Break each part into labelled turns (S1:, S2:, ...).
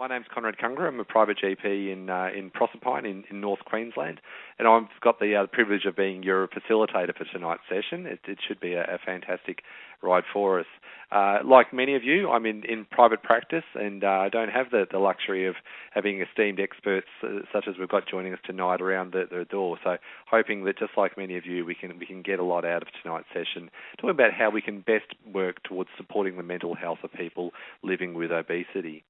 S1: My name's Conrad Kungra. I'm a private GP in uh, in Proserpine in, in North Queensland, and I've got the uh, privilege of being your facilitator for tonight's session. It, it should be a, a, fantastic ride for us. Uh, like many of you, I'm in, in private practice, and uh, I don't have the, the luxury of having esteemed experts uh, such as we've got joining us tonight around the, the door. So, hoping that just like many of you, we can we can get a lot out of tonight's session, talking about how we can best work towards supporting the mental health of people living with obesity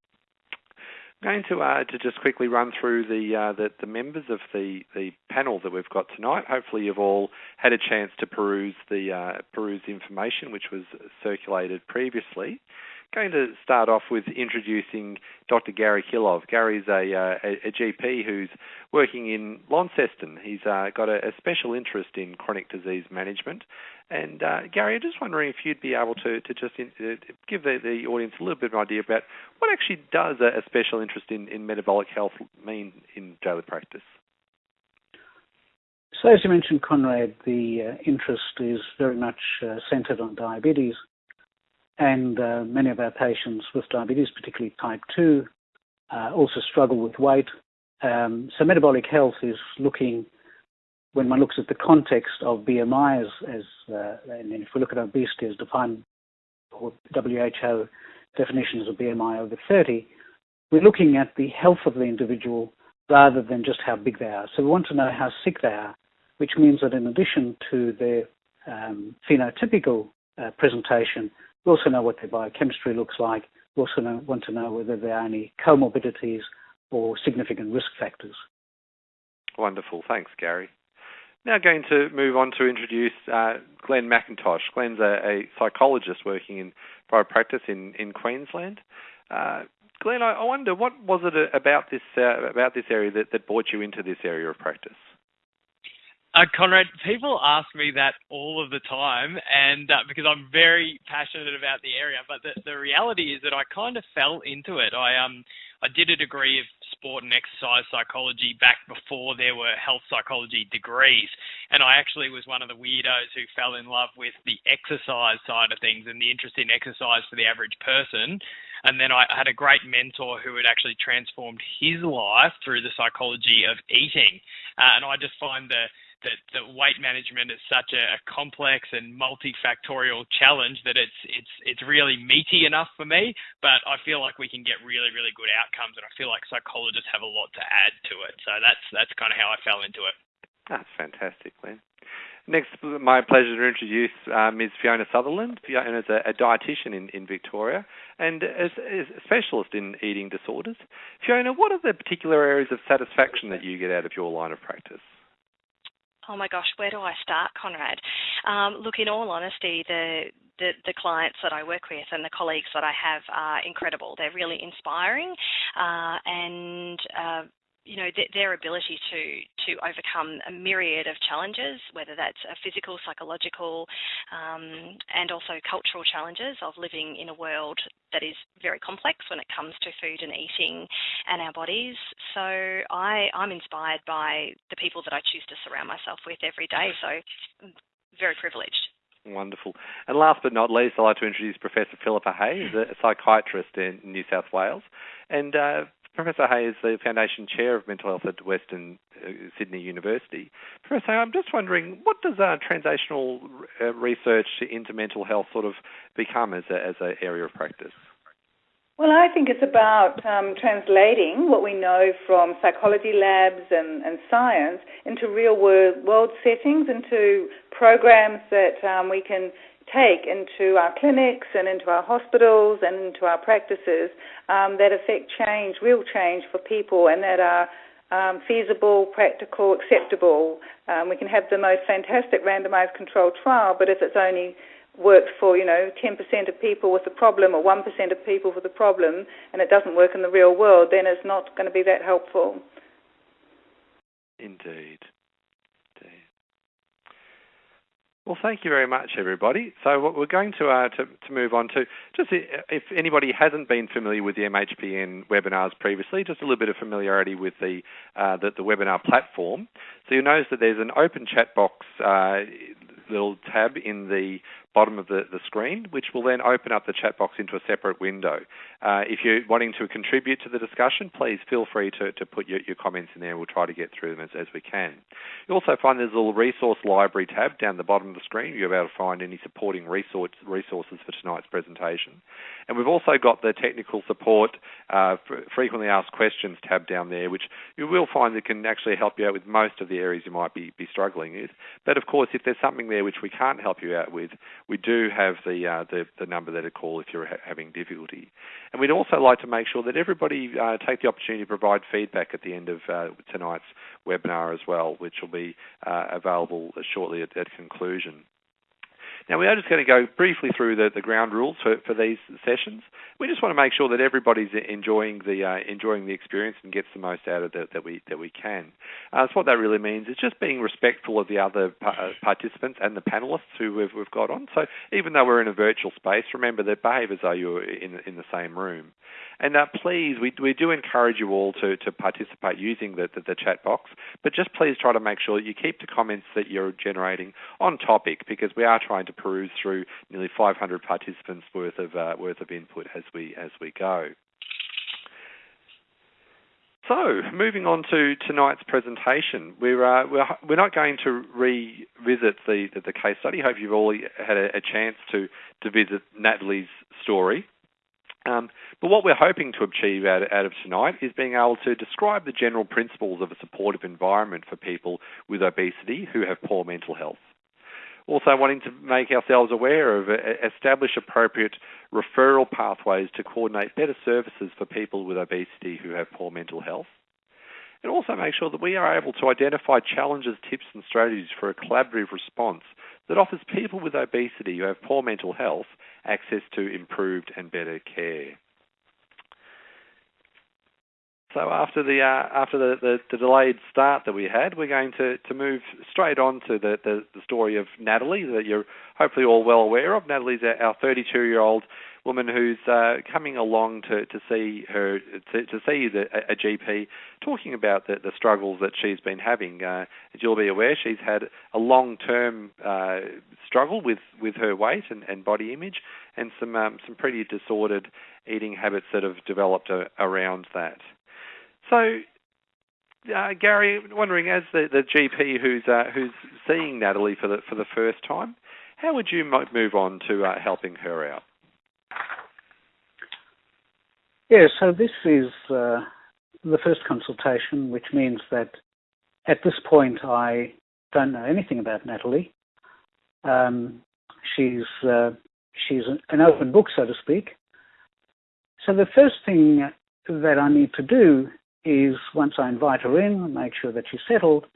S1: going to uh, to just quickly run through the, uh, the, the members of the the panel that we've got tonight. Hopefully, you've all had a chance to peruse the uh, peruse information which was circulated previously. Going to start off with introducing Dr. Gary Kilov. Gary's a, uh, a, a GP who's working in Launceston. He's uh, got a, a, special interest in chronic disease management. And uh, Gary, I'm just wondering if you'd be able to, to just in, uh, give the, the, audience a little bit of an idea about what actually does a, a special interest in, in metabolic health mean in daily practice.
S2: So, as you mentioned, Conrad, the uh, interest is very much uh, centered on diabetes and uh, many of our patients with diabetes, particularly type 2, uh, also struggle with weight. Um, so metabolic health is looking, when one looks at the context of BMI as, as uh, and if we look at obesity as defined, or WHO definitions of BMI over 30, we're looking at the health of the individual rather than just how big they are. So we want to know how sick they are, which means that in addition to their um, phenotypical uh, presentation, we also know what their biochemistry looks like. We also know, want to know whether there are any comorbidities or significant risk factors.
S1: Wonderful. Thanks, Gary. Now going to move on to introduce uh, Glenn Mackintosh. Glenn's a, a, psychologist working in private practice in, in Queensland. Uh, Glenn, I, I, wonder what was it about this uh, about this area that, that brought you into this area of practice?
S3: Uh, Conrad, people ask me that all of the time, and uh, because I'm very passionate about the area. But the, the reality is that I kind of fell into it. I um I did a degree of sport and exercise psychology back before there were health psychology degrees, and I actually was one of the weirdos who fell in love with the exercise side of things and the interest in exercise for the average person. And then I had a great mentor who had actually transformed his life through the psychology of eating, uh, and I just find the that, weight management is such a, a complex and multifactorial challenge that it's it's it's really meaty enough for me. But I feel like we can get really really good outcomes, and I feel like psychologists have a lot to add to it. So that's that's kind of how I fell into it.
S1: That's fantastic, Glenn. Next, my pleasure to introduce uh, Ms. Fiona Sutherland. Fiona is a, a dietitian in, in Victoria and a specialist in eating disorders. Fiona, what are the particular areas of satisfaction that you get out of your line of practice?
S4: Oh my gosh, where do I start, Conrad? Um, look, in all honesty, the, the, the clients that I work with and the colleagues that I have are incredible. They're really inspiring, uh, and uh, you know, th- their ability to to overcome a myriad of challenges, whether that's a physical, psychological, um, and also cultural challenges of living in a world that is very complex when it comes to food and eating and our bodies. So I, I'm inspired by the people that I choose to surround myself with every day. So very privileged.
S1: Wonderful. And last but not least, I'd like to introduce Professor Philippa Hay, a psychiatrist in New South Wales. And uh, Professor Hay is the Foundation Chair of Mental Health at Western uh, Sydney University. Professor Hay, I'm just wondering, what does uh, translational uh, research into mental health sort of become as an as a area of practice?
S5: Well, I think it's about um, translating what we know from psychology labs and, and science into real world, world settings, into programs that um, we can take into our clinics and into our hospitals and into our practices um, that affect change, real change for people, and that are um, feasible, practical, acceptable. Um, we can have the most fantastic randomized controlled trial, but if it's only works for you know 10% of people with the problem or 1% of people with the problem, and it doesn't work in the real world, then it's not going to be that helpful.
S1: Indeed. Well, thank you very much, everybody. So, what we're going to, uh, to, to move on to, just if anybody hasn't been familiar with the MHPN webinars previously, just a little bit of familiarity with the uh, the, the, webinar platform. So you'll notice that there's an open chat box uh, little tab in the bottom of the, the screen, which will then open up the chat box into a separate window. Uh, if you're wanting to contribute to the discussion, please feel free to, to put your, your comments in there. We'll try to get through them as, as we can. You'll also find there's a little resource library tab down the bottom of the screen. You'll be able to find any supporting resource, resources for tonight's presentation. And we've also got the technical support uh, frequently asked questions tab down there, which you will find that can actually help you out with most of the areas you might be, be struggling with. But of course, if there's something there which we can't help you out with, we do have the uh, the, the, number there to call if you're ha- having difficulty. And we'd also like to make sure that everybody uh, take the opportunity to provide feedback at the end of uh, tonight's webinar as well, which will be uh, available shortly at, at conclusion. Now, we are just going to go briefly through the, the ground rules for, for these sessions. We just want to make sure that everybody's enjoying the uh, enjoying the experience and gets the most out of it that we that we can. Uh, so what that really means is just being respectful of the other uh, participants and the panelists who we've, we've got on. So even though we're in a virtual space, remember that behaviours though you're in in the same room. And uh, please, we, we do encourage you all to, to participate using the, the, the, chat box, but just please try to make sure that you keep the comments that you're generating on topic because we are trying to peruse through nearly 500 participants worth of, uh, worth of input as we, as we go. So, moving on to tonight's presentation, we're uh, we're, we're not going to revisit the, the, the case study. Hope you've all had a, a, chance to to visit Natalie's story. Um, but what we're hoping to achieve out, out, of tonight is being able to describe the general principles of a supportive environment for people with obesity who have poor mental health. Also, wanting to make ourselves aware of uh, establish appropriate referral pathways to coordinate better services for people with obesity who have poor mental health. And also make sure that we are able to identify challenges, tips, and strategies for a collaborative response that offers people with obesity who have poor mental health access to improved and better care. So after the uh, after the, the, the, delayed start that we had, we're going to, to move straight on to the, the, the, story of Natalie that you're hopefully all well aware of. Natalie's our 32 year old woman who's uh, coming along to, to see her to, to see the, a, GP talking about the, the struggles that she's been having. Uh, as you'll be aware, she's had a long term uh, struggle with, with her weight and, and body image, and some um, some pretty disordered eating habits that have developed a, around that. So, uh, Gary, wondering as the, the GP who's uh, who's seeing Natalie for the for the first time, how would you move on to uh, helping her out?
S2: Yeah, so this is uh, the first consultation, which means that at this point I don't know anything about Natalie. Um, she's uh, she's an open book, so to speak. So the first thing that I need to do is once I invite her in and make sure that she's settled,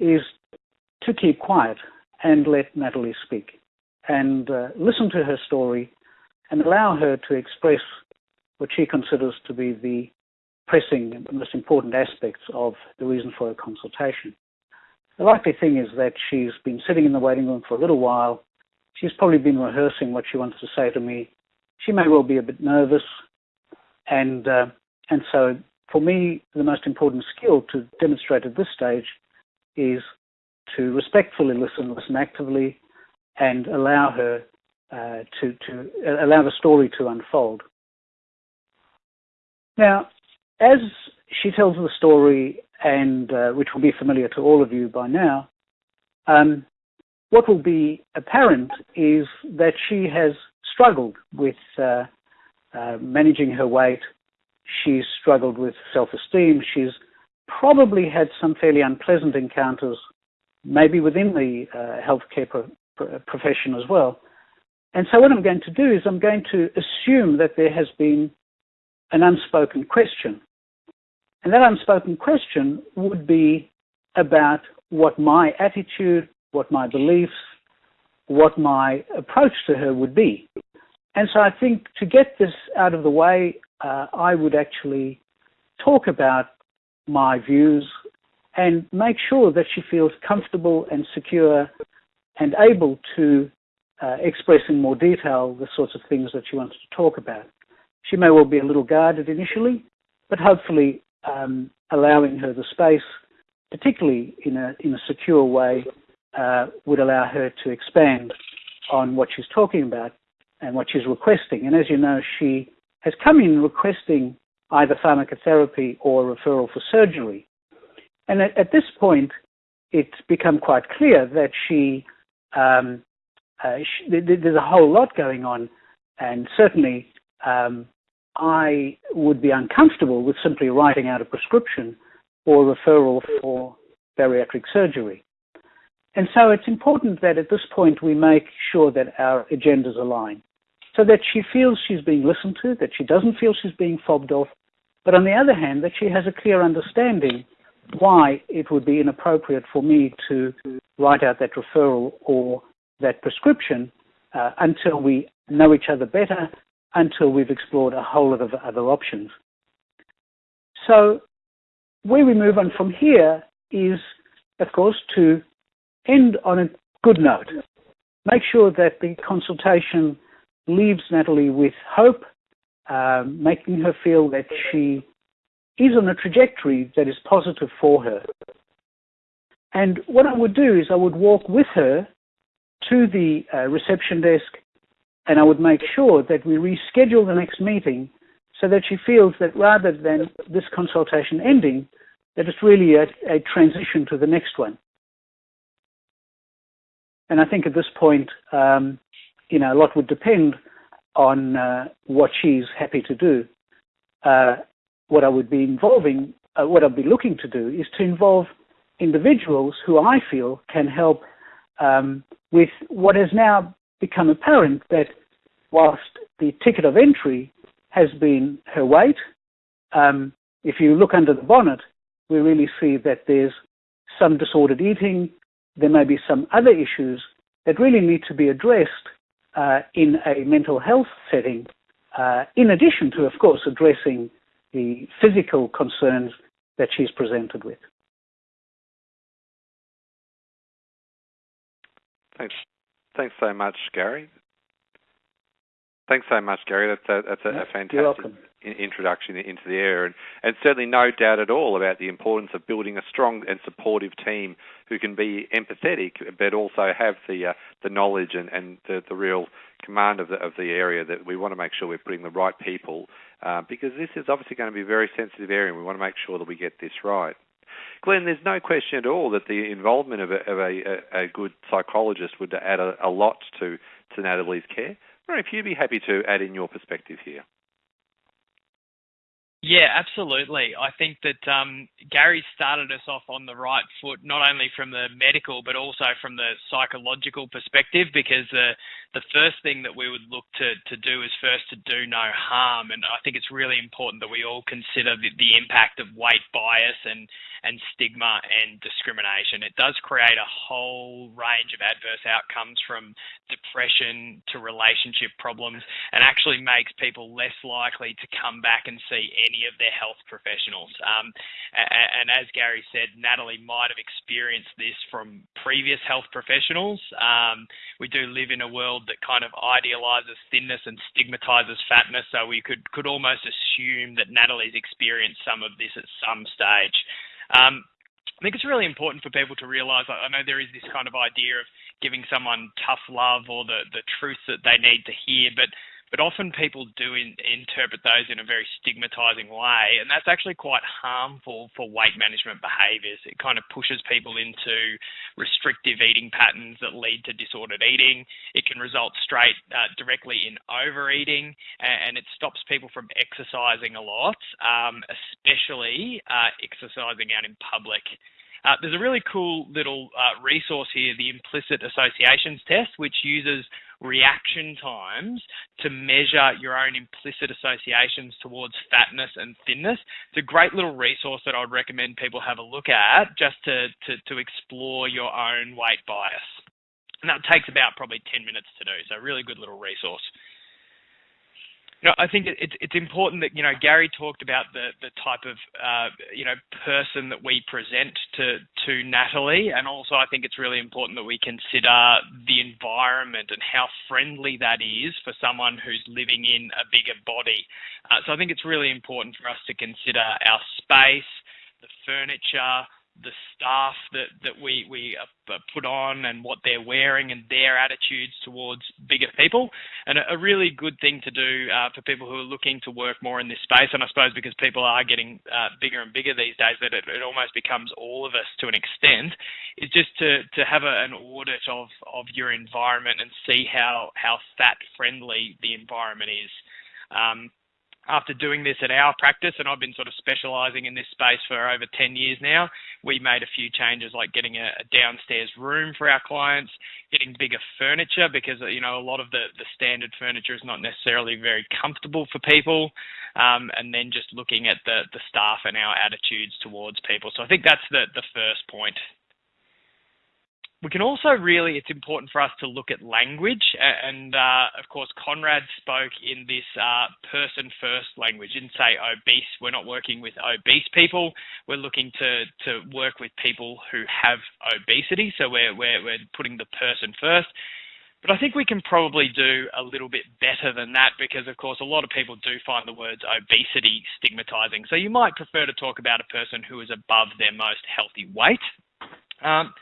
S2: is to keep quiet and let Natalie speak and uh, listen to her story and allow her to express what she considers to be the pressing and most important aspects of the reason for her consultation. The likely thing is that she's been sitting in the waiting room for a little while. She's probably been rehearsing what she wants to say to me. She may well be a bit nervous, and uh, and so for me, the most important skill to demonstrate at this stage is to respectfully listen, listen actively, and allow her uh, to, to uh, allow the story to unfold. Now, as she tells the story, and uh, which will be familiar to all of you by now, um, what will be apparent is that she has struggled with uh, uh managing her weight She's struggled with self esteem. She's probably had some fairly unpleasant encounters, maybe within the uh, healthcare pro- profession as well. And so, what I'm going to do is I'm going to assume that there has been an unspoken question. And that unspoken question would be about what my attitude, what my beliefs, what my approach to her would be. And so I think to get this out of the way, uh, I would actually talk about my views and make sure that she feels comfortable and secure and able to uh, express in more detail the sorts of things that she wants to talk about. She may well be a little guarded initially, but hopefully um, allowing her the space, particularly in a in a secure way, uh, would allow her to expand on what she's talking about and what she's requesting. And as you know, she has come in requesting either pharmacotherapy or referral for surgery. And at, at this point, it's become quite clear that she, um, uh, she, there's a whole lot going on, and certainly um, I would be uncomfortable with simply writing out a prescription or referral for bariatric surgery. And so it's important that at this point we make sure that our agendas align so that she feels she's being listened to, that she doesn't feel she's being fobbed off, but on the other hand, that she has a clear understanding why it would be inappropriate for me to write out that referral or that prescription uh, until we know each other better, until we've explored a whole lot of other options. So where we move on from here is, of course, to end on a good note. Make sure that the consultation leaves Natalie with hope, um, making her feel that she is on a trajectory that is positive for her. And what I would do is I would walk with her to the uh, reception desk and I would make sure that we reschedule the next meeting so that she feels that rather than this consultation ending, that it's really a, a transition to the next one. And I think at this point, um, you know, a lot would depend on uh, what she's happy to do. Uh, what I would be involving, uh, what I'd be looking to do is to involve individuals who I feel can help um, with what has now become apparent that whilst the ticket of entry has been her weight, um, if you look under the bonnet, we really see that there's some disordered eating, there may be some other issues that really need to be addressed uh, in a mental health setting, uh, in addition to, of course, addressing the physical concerns that she's presented with.
S1: Thanks. Thanks so much, Gary. Thanks so much, Gary. That's a, that's a, a fantastic introduction into the area, and, and certainly no doubt at all about the importance of building a strong and supportive team who can be empathetic, but also have the uh, the knowledge and, and the, the real command of the of the area. That we want to make sure we're putting the right people, uh, because this is obviously going to be a very sensitive area, and we want to make sure that we get this right. Glenn, there's no question at all that the involvement of a, of a, a good psychologist would add a, a lot to, to Natalie's care. I if you'd be happy to add in your perspective here.
S3: Yeah, absolutely. I think that um, Gary started us off on the right foot, not only from the medical but also from the psychological perspective, because the the first thing that we would look to to do is first to do no harm, and I think it's really important that we all consider the, the impact of weight bias and and stigma and discrimination. It does create a whole range of adverse outcomes from depression to relationship problems and actually makes people less likely to come back and see any of their health professionals. Um, and, as Gary said, Natalie might have experienced this from previous health professionals. Um, we do live in a world that kind of idealizes thinness and stigmatizes fatness, so we could, could almost assume that Natalie's experienced some of this at some stage. Um, I think it's really important for people to realise. I know there is this kind of idea of giving someone tough love or the the truth that they need to hear, but but often people do in, interpret those in a very stigmatizing way, and that's actually quite harmful for weight management behaviors. It kind of pushes people into restrictive eating patterns that lead to disordered eating. It can result straight uh, directly in overeating, and, it stops people from exercising a lot, um, especially uh, exercising out in public. Uh, there's a really cool little uh, resource here, the implicit associations test, which uses reaction times to measure your own implicit associations towards fatness and thinness. It's a great little resource that I'd recommend people have a look at just to, to, to explore your own weight bias. And that takes about probably 10 minutes to do, so really good little resource you know, I think it's it's important that you know Gary talked about the the type of uh, you know person that we present to to Natalie, and also I think it's really important that we consider the environment and how friendly that is for someone who's living in a bigger body. Uh, so I think it's really important for us to consider our space, the furniture, the staff that, that we, we uh, put on and what they're wearing and their attitudes towards bigger people. And a, a really good thing to do uh, for people who are looking to work more in this space, and I suppose because people are getting uh, bigger and bigger these days, that it, it, almost becomes all of us to an extent, is just to, to have a, an audit of, of your environment and see how, how fat friendly the environment is. Um, after doing this at our practice, and I've been sort of specialising in this space for over 10 years now, we made a few changes like getting a, a, downstairs room for our clients, getting bigger furniture because, you know, a lot of the, the standard furniture is not necessarily very comfortable for people, um, and then just looking at the, the staff and our attitudes towards people. So I think that's the, the first point we can also really, it's important for us to look at language. And uh, of course, Conrad spoke in this uh, person first language. Didn't say obese. We're not working with obese people. We're looking to, to work with people who have obesity. So we're, we're, we're putting the person first. But I think we can probably do a little bit better than that because, of course, a lot of people do find the words obesity stigmatizing. So you might prefer to talk about a person who is above their most healthy weight. Um,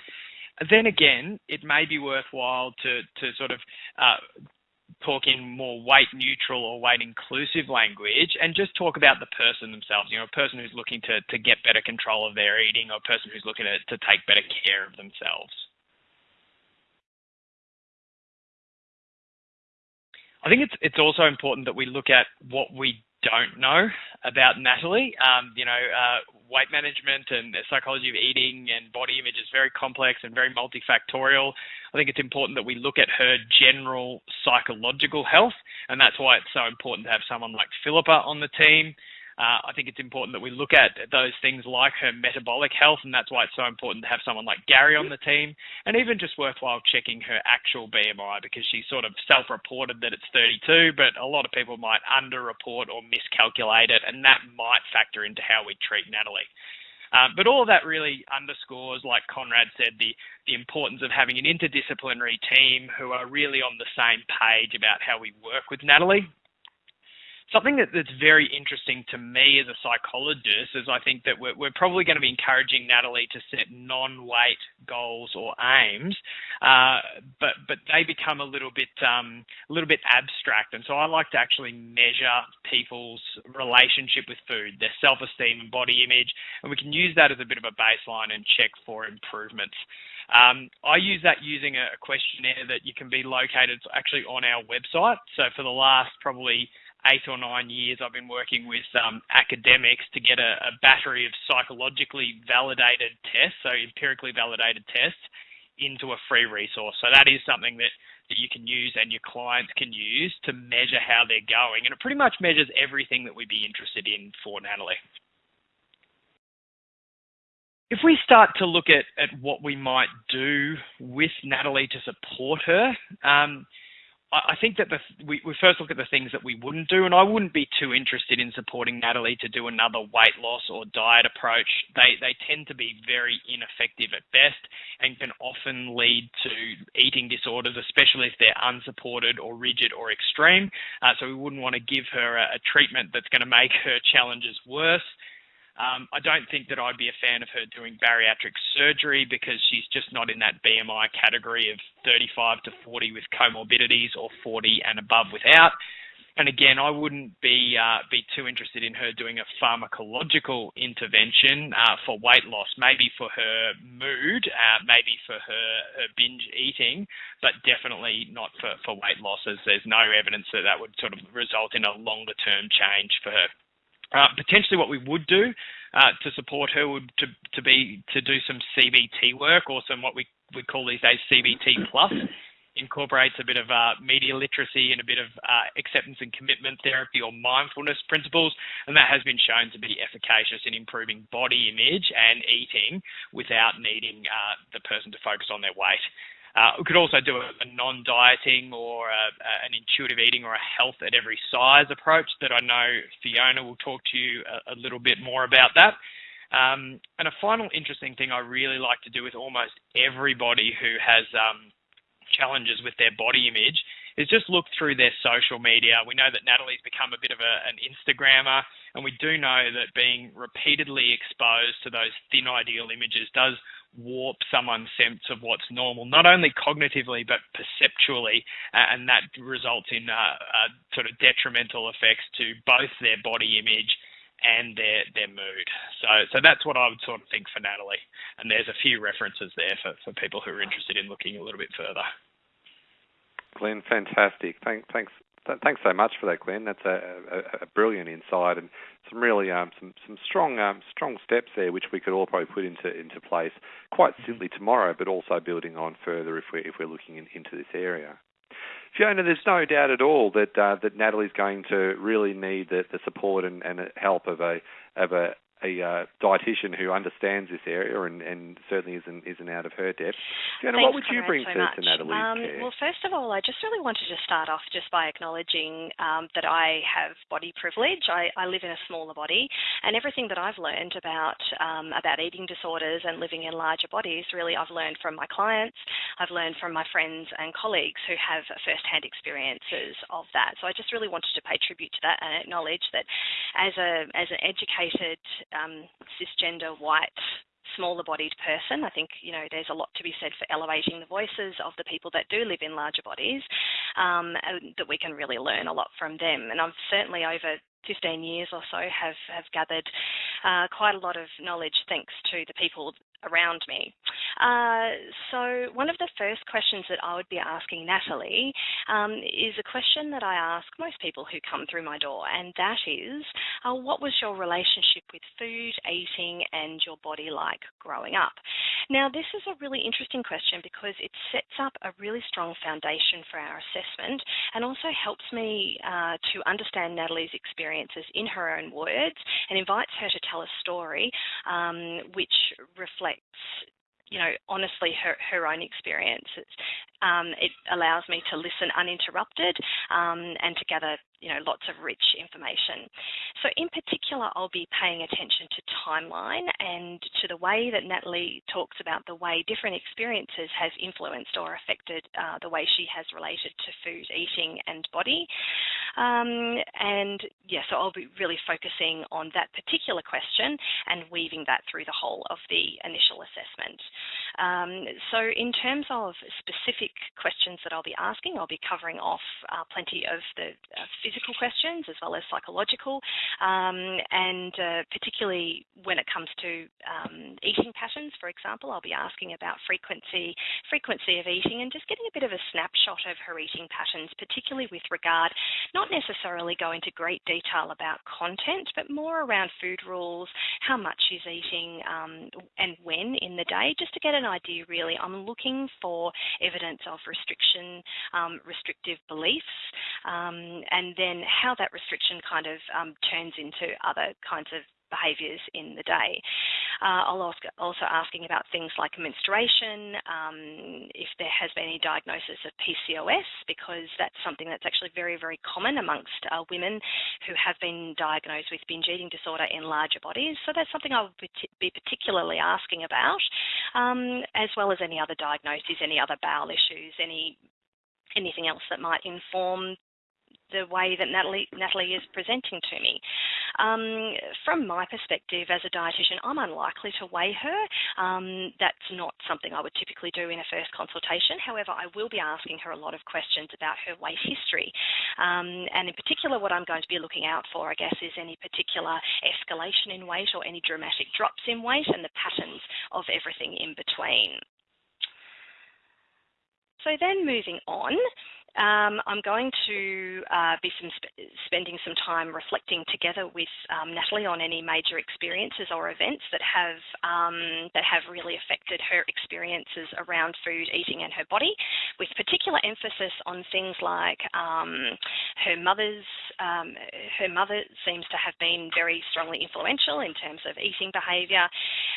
S3: then again, it may be worthwhile to, to sort of uh, talk in more weight neutral or weight inclusive language and just talk about the person themselves. You know, a person who's looking to, to get better control of their eating or a person who's looking to, to take better care of themselves. I think it's it's also important that we look at what we don't know about Natalie. Um, you know, uh, weight management and the psychology of eating and body image is very complex and very multifactorial. I think it's important that we look at her general psychological health, and that's why it's so important to have someone like Philippa on the team. Uh, I think it's important that we look at those things like her metabolic health, and that's why it's so important to have someone like Gary on the team, and even just worthwhile checking her actual BMI because she sort of self-reported that it's 32, but a lot of people might underreport or miscalculate it, and that might factor into how we treat Natalie. Um, but all of that really underscores, like Conrad said, the, the importance of having an interdisciplinary team who are really on the same page about how we work with Natalie something that, that's very interesting to me as a psychologist is I think that we're, we're probably going to be encouraging Natalie to set non-weight goals or aims, uh, but but they become a little bit um, a little bit abstract, and so I like to actually measure people's relationship with food, their self-esteem and body image, and we can use that as a bit of a baseline and check for improvements. Um, I use that using a questionnaire that you can be located actually on our website. So for the last probably eight or nine years, I've been working with um, academics to get a, a, battery of psychologically validated tests, so empirically validated tests, into a free resource. So that is something that, that you can use and your clients can use to measure how they're going. And it pretty much measures everything that we'd be interested in for Natalie. If we start to look at, at what we might do with Natalie to support her, um, I think that the, we, we, first look at the things that we wouldn't do, and I wouldn't be too interested in supporting Natalie to do another weight loss or diet approach. They they tend to be very ineffective at best and can often lead to eating disorders, especially if they're unsupported or rigid or extreme. Uh, so we wouldn't want to give her a, a treatment that's going to make her challenges worse. Um, I don't think that I'd be a fan of her doing bariatric surgery because she's just not in that BMI category of 35 to 40 with comorbidities or 40 and above without. And again, I wouldn't be uh, be too interested in her doing a pharmacological intervention uh, for weight loss, maybe for her mood, uh, maybe for her, her binge eating, but definitely not for, for weight loss, as there's no evidence that that would sort of result in a longer term change for her. Uh, potentially, what we would do uh, to support her would to, to be to do some CBT work or some what we we call these days CBT plus. Incorporates a bit of uh, media literacy and a bit of uh, acceptance and commitment therapy or mindfulness principles, and that has been shown to be efficacious in improving body image and eating without needing uh, the person to focus on their weight. Uh, we could also do a, a non-dieting or a, a, an intuitive eating or a health at every size approach that I know Fiona will talk to you a, little bit more about that. Um, and a final interesting thing I really like to do with almost everybody who has um, challenges with their body image is just look through their social media. We know that Natalie's become a bit of a, an Instagrammer, and we do know that being repeatedly exposed to those thin ideal images does warp someone's sense of what's normal, not only cognitively but perceptually, and that results in uh, uh, sort of detrimental effects to both their body image and their their mood. So so that's what I would sort of think for Natalie. And there's a few references there for, for people who are interested in looking a little bit further.
S1: Glenn, fantastic. Thank, thanks thanks so much for that, Glenn. That's a, a, a brilliant insight and some really um, some some strong um, strong steps there, which we could all probably put into into place quite simply tomorrow, but also building on further if we if we're looking in, into this area. Fiona, there's no doubt at all that uh, that Natalie's going to really need the, the support and, and help of a of a a uh, dietitian who understands this area and, and certainly isn't isn't out of her depth. Fiona,
S4: Thanks,
S1: what would you bring
S4: so
S1: to, to Natalie's
S4: um? Well, first of all, I just really wanted to start off just by acknowledging um, that I have body privilege. I, I, live in a smaller body, and everything that I've learned about um, about eating disorders and living in larger bodies, really, I've learned from my clients. I've learned from my friends and colleagues who have first-hand experiences of that. So I just really wanted to pay tribute to that and acknowledge that as a as an educated um, cisgender white smaller bodied person. I think, you know, there's a lot to be said for elevating the voices of the people that do live in larger bodies, um, that we can really learn a lot from them. And I've certainly over 15 years or so have, have gathered uh, quite a lot of knowledge thanks to the people around me. Uh, so, one of the first questions that I would be asking Natalie um, is a question that I ask most people who come through my door, and that is uh, what was your relationship with food, eating, and your body like growing up? Now, this is a really interesting question because it sets up a really strong foundation for our assessment and also helps me uh, to understand Natalie's experiences in her own words and invites her to tell a story um, which reflects you know, honestly her, her own experiences. Um, it allows me to listen uninterrupted um, and to gather, you know, lots of rich information. So in particular, I'll be paying attention to timeline and to the way that Natalie talks about the way different experiences has influenced or affected uh, the way she has related to food, eating, and body. Um, and yeah, so I'll be really focusing on that particular question and weaving that through the whole of the initial assessment. Um, so in terms of specific questions that I'll be asking, I'll be covering off uh, plenty of the uh, physical questions as well as psychological, um, and uh, particularly when it comes to um, eating patterns, for example, I'll be asking about frequency, frequency of eating, and just getting a bit of a snapshot of her eating patterns, particularly with regard, not necessarily go into great detail about content, but more around food rules, how much she's eating, um, and when in the day, just to get an idea really. I'm looking for evidence of restriction, um, restrictive beliefs, um, and then how that restriction kind of um, turns into other kinds of behaviours in the day. Uh, I'll ask, also asking about things like menstruation, um, if there has been any diagnosis of PCOS, because that's something that's actually very, very common amongst uh, women who have been diagnosed with binge eating disorder in larger bodies. So that's something I'll be particularly asking about, um, as well as any other diagnoses, any other bowel issues, any anything else that might inform the way that Natalie, Natalie is presenting to me. Um, from my perspective as a dietitian, I'm unlikely to weigh her. Um, that's not something I would typically do in a first consultation. However, I will be asking her a lot of questions about her weight history. Um, and in particular, what I'm going to be looking out for, I guess, is any particular escalation in weight or any dramatic drops in weight and the patterns of everything in between. So then moving on, um, I'm going to uh, be some sp spending some time reflecting together with um, Natalie on any major experiences or events that have um, that have really affected her experiences around food, eating, and her body, with particular emphasis on things like um, her mother's. Um, her mother seems to have been very strongly influential in terms of eating behaviour,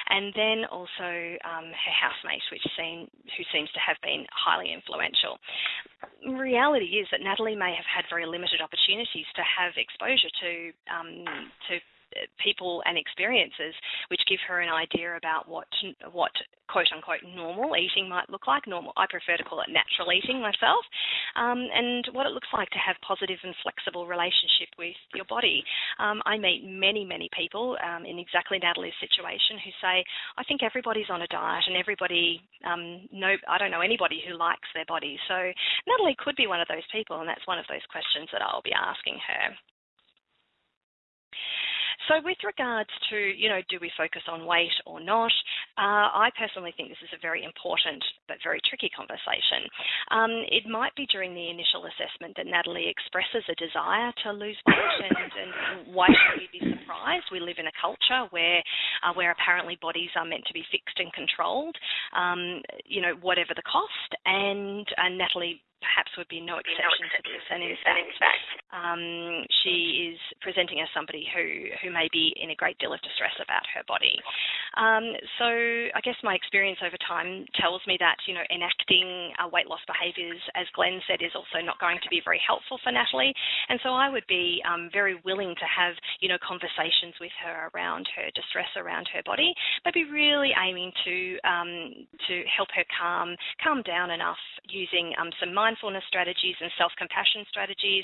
S4: and then also um, her housemate, which seem, who seems to have been highly influential reality is that Natalie may have had very limited opportunities to have exposure to um, to people and experiences which give her an idea about what what quote unquote normal eating might look like normal I prefer to call it natural eating myself um, and what it looks like to have positive and flexible relationship with your body. Um, I meet many, many people um, in exactly Natalie's situation who say, I think everybody's on a diet and everybody, um, no, I don't know anybody who likes their body. So Natalie could be one of those people, and that's one of those questions that I'll be asking her. So with regards to, you know, do we focus on weight or not, uh, I personally think this is a very important but very tricky conversation. Um, it might be during the initial assessment that Natalie expresses a desire to lose weight and, and why should we be surprised? We live in a culture where, uh, where apparently bodies are meant to be fixed and controlled, um, you know, whatever the cost, and, and Natalie perhaps would be no exception to this. And in fact, um, she is presenting as somebody who, who may be in a great deal of distress about her body. Um, so I guess my experience over time tells me that, you know, enacting uh, weight loss behaviours, as Glenn said, is also not going to be very helpful for Natalie. And so I would be um, very willing to have, you know, conversations with her around her distress around her body, but be really aiming to um, to help her calm calm down enough using um, some mindfulness mindfulness strategies and self-compassion strategies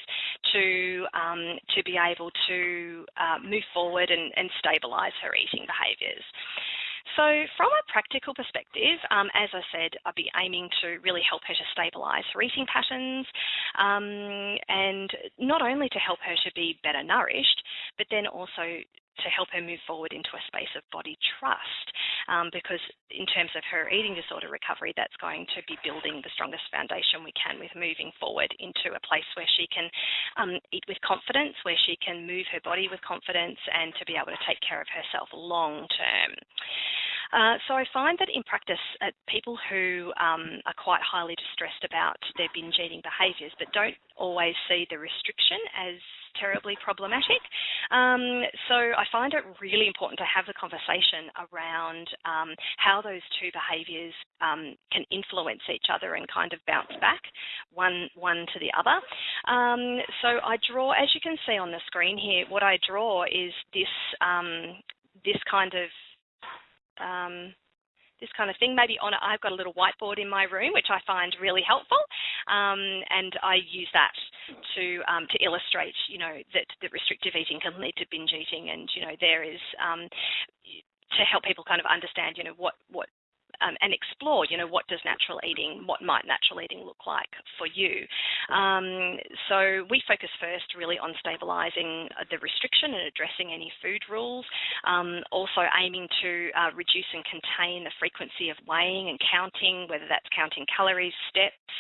S4: to um, to be able to uh, move forward and, and stabilise her eating behaviours. So, from a practical perspective, um, as I said, I'd be aiming to really help her to stabilise her eating patterns um, and not only to help her to be better nourished, but then also to help her move forward into a space of body trust. Um, because in terms of her eating disorder recovery, that's going to be building the strongest foundation we can with moving forward into a place where she can um, eat with confidence, where she can move her body with confidence, and to be able to take care of herself long term. Uh, so I find that in practice, uh, people who um, are quite highly distressed about their binge eating behaviours, but don't always see the restriction as terribly problematic. Um, so I find it really important to have the conversation around um, how those two behaviours um, can influence each other and kind of bounce back one one to the other. Um, so I draw, as you can see on the screen here, what I draw is this um, this kind of um, this kind of thing. Maybe on it, I've got a little whiteboard in my room, which I find really helpful, um, and I use that to um, to illustrate, you know, that, that restrictive eating can lead to binge eating, and you know, there is um, to help people kind of understand, you know, what what um, and explore, you know, what does natural eating, what might natural eating look like for you. Um, so we focus first really on stabilising the restriction and addressing any food rules, um, also aiming to uh, reduce and contain the frequency of weighing and counting, whether that's counting calories, steps,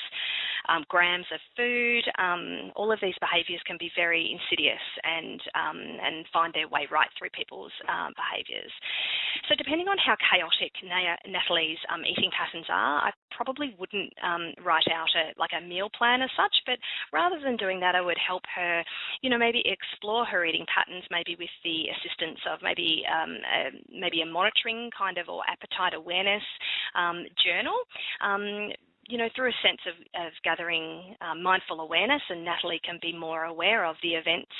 S4: um, grams of food. Um, all of these behaviours can be very insidious and um, and find their way right through people's um, behaviours. So depending on how chaotic Um, eating patterns are, I probably wouldn't um, write out a like a meal plan as such, but rather than doing that, I would help her, you know, maybe explore her eating patterns, maybe with the assistance of maybe a, maybe a monitoring kind of or appetite awareness journal you know, through a sense of, of gathering um, mindful awareness, and Natalie can be more aware of the events,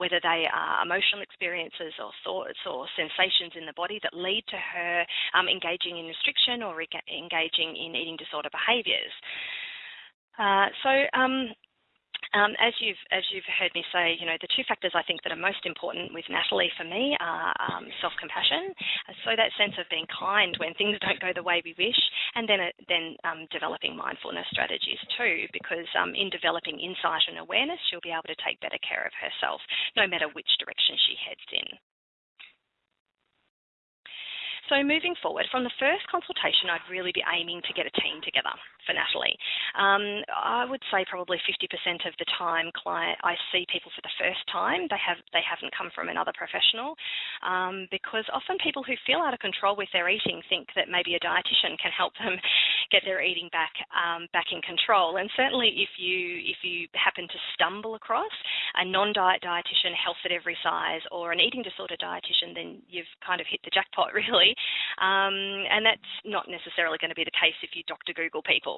S4: whether they are emotional experiences or thoughts or sensations in the body that lead to her um, engaging in restriction or engaging in eating disorder behaviours. Uh, so, um, um, as you've as you've heard me say, you know the two factors I think that are most important with Natalie for me are um, self-compassion, so that sense of being kind when things don't go the way we wish, and then uh, then um, developing mindfulness strategies too, because um, in developing insight and awareness, she'll be able to take better care of herself, no matter which direction she heads in. So moving forward, from the first consultation, I'd really be aiming to get a team together for Natalie. Um, I would say probably 50% of the time, client I see people for the first time. They have they haven't come from another professional um, because often people who feel out of control with their eating think that maybe a dietitian can help them get their eating back um, back in control. And certainly, if you if you happen to stumble across a non-diet dietitian, health at every size, or an eating disorder dietitian, then you've kind of hit the jackpot really. Um, and that's not necessarily going to be the case if you Dr. Google people.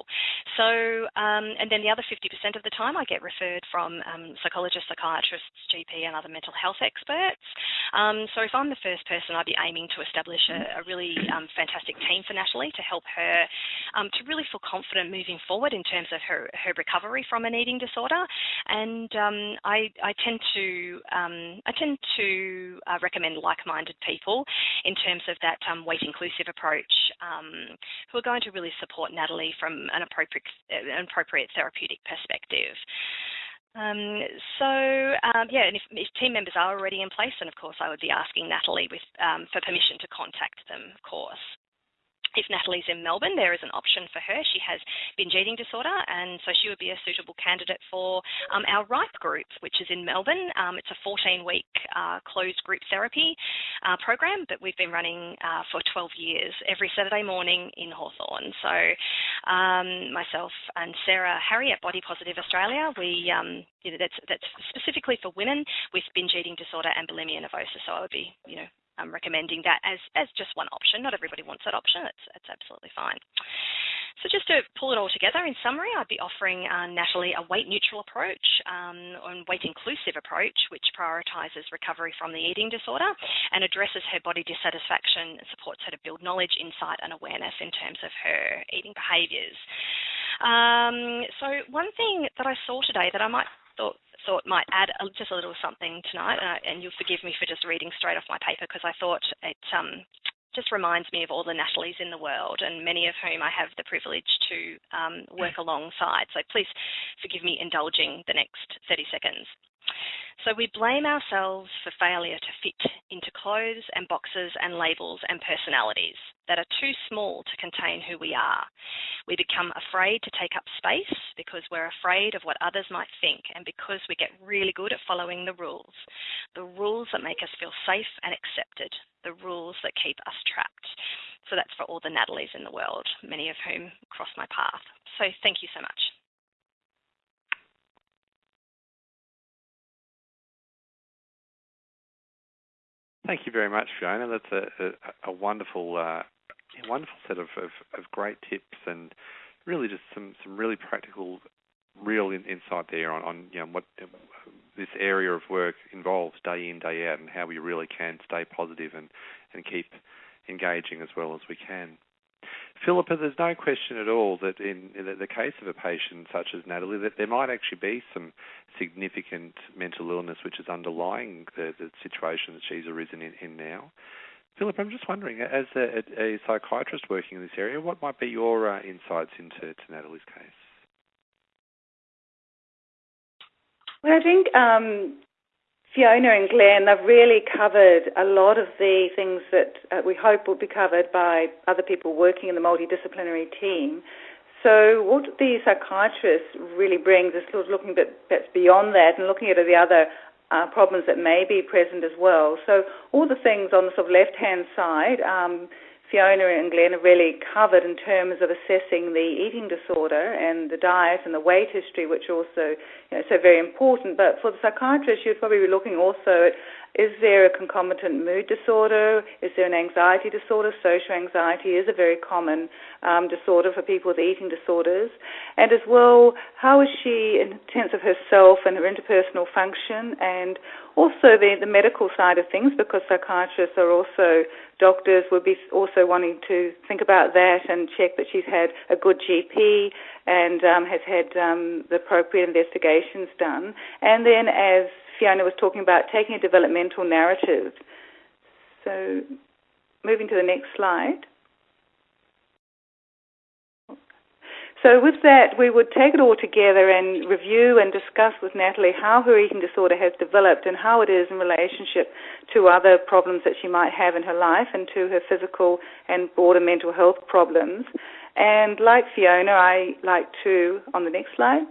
S4: So, um, and then the other 50% of the time I get referred from um, psychologists, psychiatrists, GP, and other mental health experts. Um, so if I'm the first person, I'd be aiming to establish a, a really um, fantastic team for Natalie to help her um, to really feel confident moving forward in terms of her, her recovery from an eating disorder. And um, I, I, tend to I tend to uh, recommend like-minded people in terms of that weight inclusive approach who are going to really support Natalie from an appropriate an appropriate therapeutic perspective. Um, so um, yeah, and if, if, team members are already in place, then of course I would be asking Natalie with, um, for permission to contact them, of course. If Natalie's in Melbourne, there is an option for her. She has binge eating disorder, and so she would be a suitable candidate for um, our RIPE group, which is in Melbourne. Um, it's a 14-week uh, closed group therapy uh, program that we've been running uh, for 12 years, every Saturday morning in Hawthorn. So um, myself and Sarah Harry at Body Positive Australia, we um, you know, that's that's specifically for women with binge eating disorder and bulimia nervosa. So I would be, you know, I'm recommending that as, as just one option. Not everybody wants that option. It's, it's absolutely fine. So just to pull it all together, in summary, I'd be offering uh, Natalie a weight neutral approach um, and weight inclusive approach, which prioritises recovery from the eating disorder and addresses her body dissatisfaction and supports her to build knowledge, insight and awareness in terms of her eating behaviours. Um, so one thing that I saw today that I might thought thought might add a, just a little something tonight, uh, and you'll forgive me for just reading straight off my paper because I thought it um, just reminds me of all the Natalies in the world, and many of whom I have the privilege to um, work alongside. So please forgive me indulging the next 30 seconds. So we blame ourselves for failure to fit into clothes and boxes and labels and personalities that are too small to contain who we are. We become afraid to take up space because we're afraid of what others might think and because we get really good at following the rules. The rules that make us feel safe and accepted, the rules that keep us trapped. So that's for all the Natalies in the world, many of whom cross my path. So thank you so much.
S1: Thank you very much, Fiona. That's a, a, a wonderful, uh, wonderful set of, of, of, great tips and really just some, some really practical, real in, insight there on, on you know what this area of work involves day in day out and how we really can stay positive and and keep engaging as well as we can. Philippa, there's no question at all that in, the case of a patient such as Natalie, that there might actually be some significant mental illness which is underlying the, the situation that she's arisen in, in now. Philip, I'm just wondering, as a, a, psychiatrist working in this area, what might be your uh, insights into Natalie's case?
S5: Well, I think um, Fiona and Glenn they've really covered a lot of the things that uh, we hope will be covered by other people working in the multidisciplinary team. So what the psychiatrist really brings is sort of looking a bit that's beyond that and looking at the other uh, problems that may be present as well. So all the things on the sort of left-hand side, um, Fiona and Glenn have really covered in terms of assessing the eating disorder and the diet and the weight history, which also you know, so very important. But for the psychiatrist, you'd probably be looking also at is there a concomitant mood disorder? Is there an anxiety disorder? Social anxiety is a very common um, disorder for people with eating disorders. And as well, how is she in terms of herself and her interpersonal function and also the, the medical side of things because psychiatrists are also doctors would be also wanting to think about that and check that she's had a good GP and um, has had um, the appropriate investigations done. And then as Fiona was talking about taking a developmental narrative. So, moving to the next slide. So, with that, we would take it all together and review and discuss with Natalie how her eating disorder has developed and how it is in relationship to other problems that she might have in her life and to her physical and broader mental health problems. And like Fiona, I like to, on the next slide,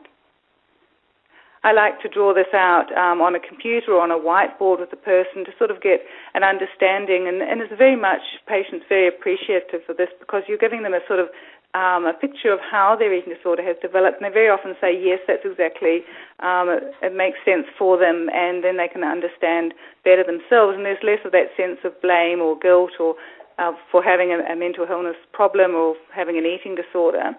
S5: I like to draw this out um, on a computer or on a whiteboard with the person to sort of get an understanding. And, and it's very much patients very appreciative of this because you're giving them a sort of um, a picture of how their eating disorder has developed, and they very often say, "Yes, that's exactly. Um, it, it, makes sense for them," and then they can understand better themselves. And there's less of that sense of blame or guilt or uh, for having a, a mental illness problem or having an eating disorder.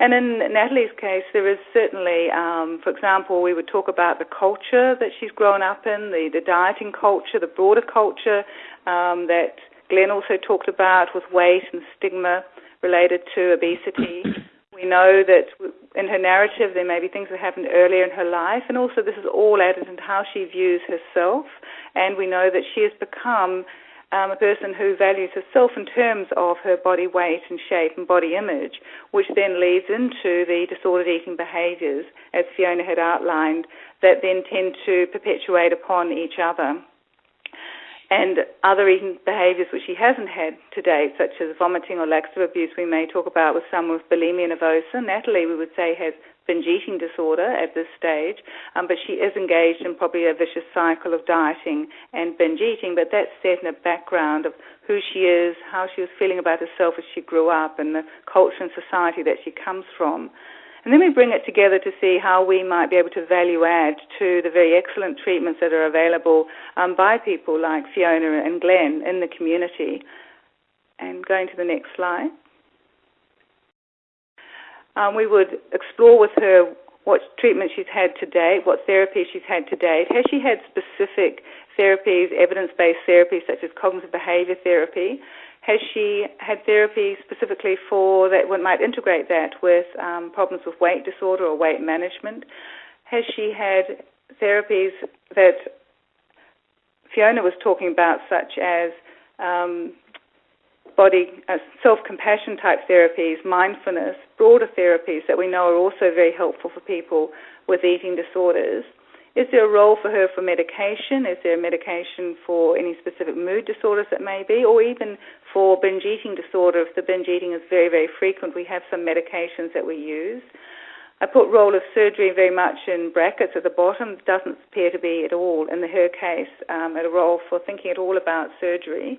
S5: And in Natalie's case, there is certainly, um, for example, we would talk about the culture that she's grown up in, the, the dieting culture, the broader culture um, that Glenn also talked about with weight and stigma related to obesity. We know that in her narrative there may be things that happened earlier in her life, and also this is all added into how she views herself. And we know that she has become um, a person who values herself in terms of her body weight and shape and body image, which then leads into the disordered eating behaviours, as Fiona had outlined, that then tend to perpetuate upon each other and other eating behaviours which she hasn't had to date, such as vomiting or laxative abuse, we may talk about with someone with bulimia nervosa. Natalie, we would say, has binge eating disorder at this stage, um, but she is engaged in probably a vicious cycle of dieting and binge eating, but that's set in a background of who she is, how she was feeling about herself as she grew up, and the culture and society that she comes from. And then we bring it together to see how we might be able to value add to the very excellent treatments that are available um, by people like Fiona and Glenn in the community. And going to the next slide. Um, we would explore with her what treatment she's had to date, what therapy she's had to date. Has she had specific therapies, evidence based therapies such as cognitive behavior therapy? Has she had therapy specifically for that one might integrate that with um, problems with weight disorder or weight management? Has she had therapies that Fiona was talking about, such as um, body uh, self-compassion type therapies, mindfulness, broader therapies that we know are also very helpful for people with eating disorders? Is there a role for her for medication? Is there a medication for any specific mood disorders that may be, or even for binge eating disorder? If the binge eating is very, very frequent, we have some medications that we use. I put role of surgery very much in brackets at the bottom. Doesn't appear to be at all in her case um, a role for thinking at all about surgery.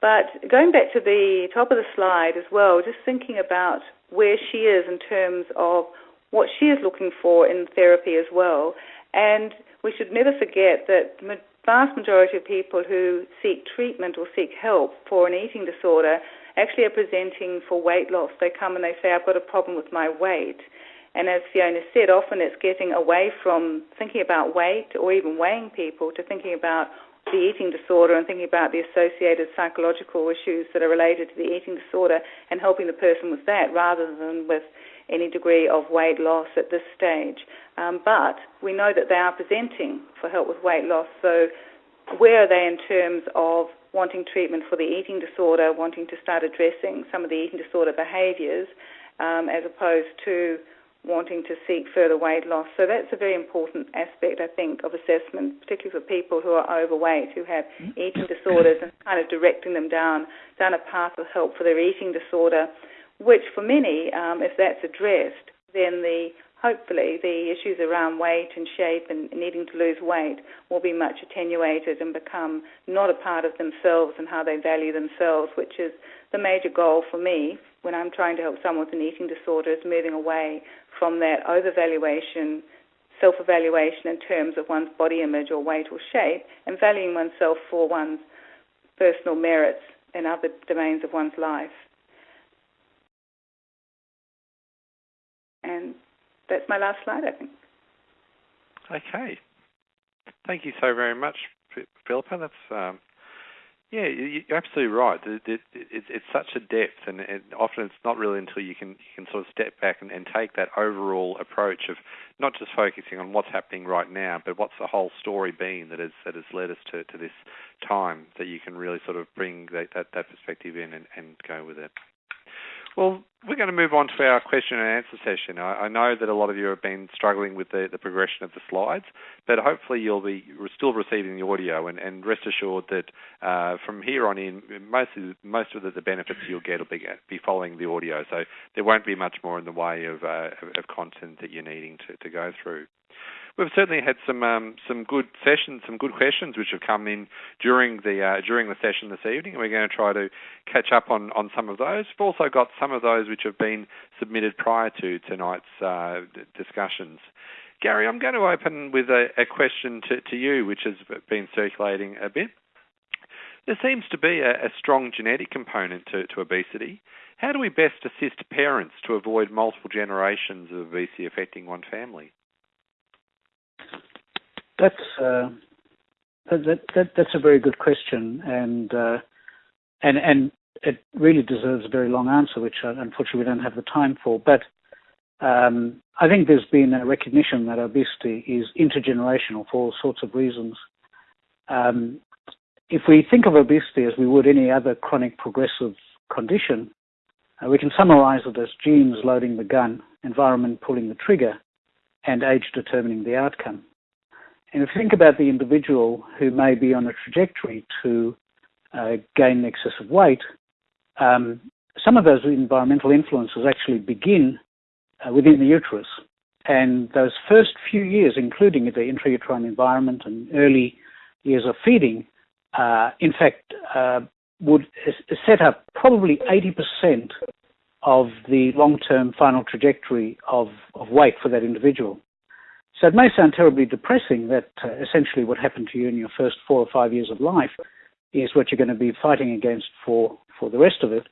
S5: But going back to the top of the slide as well, just thinking about where she is in terms of what she is looking for in therapy as well, and we should never forget that the vast majority of people who seek treatment or seek help for an eating disorder actually are presenting for weight loss. They come and they say, I've got a problem with my weight. And as Fiona said, often it's getting away from thinking about weight or even weighing people to thinking about the eating disorder and thinking about the associated psychological issues that are related to the eating disorder and helping the person with that rather than with any degree of weight loss at this stage. Um, but we know that they are presenting for help with weight loss. So where are they in terms of wanting treatment for the eating disorder, wanting to start addressing some of the eating disorder behaviours, um, as opposed to wanting to seek further weight loss. So that's a very important aspect, I think, of assessment, particularly for people who are overweight, who have eating disorders, and kind of directing them down down a path of help for their eating disorder, which for many, um, if that's addressed, then the hopefully the issues around weight and shape and needing to lose weight will be much attenuated and become not a part of themselves and how they value themselves, which is the major goal for me when I'm trying to help someone with an eating disorder is moving away from that overvaluation, self-evaluation in terms of one's body image or weight or shape and valuing oneself for one's personal merits in other domains of one's life. And that's my last slide, I think.
S1: Okay. Thank you so very much, Philippa. That's um, yeah, you're absolutely right. It's such a depth, and often it's not really until you can you can sort of step back and, and take that overall approach of not just focusing on what's happening right now, but what's the whole story been that has that has led us to, to this time that you can really sort of bring that that, that perspective in and, and go with it. Well, we're going to move on to our question and answer session. I, I know that a lot of you have been struggling with the, the progression of the slides, but hopefully you'll be still receiving the audio. And, and rest assured that uh, from here on in, most of, most of the, the, benefits you'll get will be, be following the audio. So there won't be much more in the way of, uh, of content that you're needing to, to go through. We've certainly had some um, some good sessions, some good questions which have come in during the uh, during the session this evening, and we're going to try to catch up on, on some of those. We've also got some of those which have been submitted prior to tonight's uh, discussions. Gary, I'm going to open with a, a question to, to, you, which has been circulating a bit. There seems to be a, a strong genetic component to, to obesity. How do we best assist parents to avoid multiple generations of obesity affecting one family?
S2: That's uh, that, that, that's a very good question, and uh, and and it really deserves a very long answer, which unfortunately we don't have the time for. But um, I think there's been a recognition that obesity is intergenerational for all sorts of reasons. Um, if we think of obesity as we would any other chronic progressive condition, uh, we can summarize it as genes loading the gun, environment pulling the trigger, and age determining the outcome. And if you think about the individual who may be on a trajectory to uh, gain excessive weight, um, some of those environmental influences actually begin uh, within the uterus. And those first few years, including the intrauterine environment and early years of feeding, uh, in fact, uh, would set up probably 80% of the long-term final trajectory of, of weight for that individual. So it may sound terribly depressing that uh, essentially what happened to you in your first four or five years of life is what you're going to be fighting against for, for the rest of it.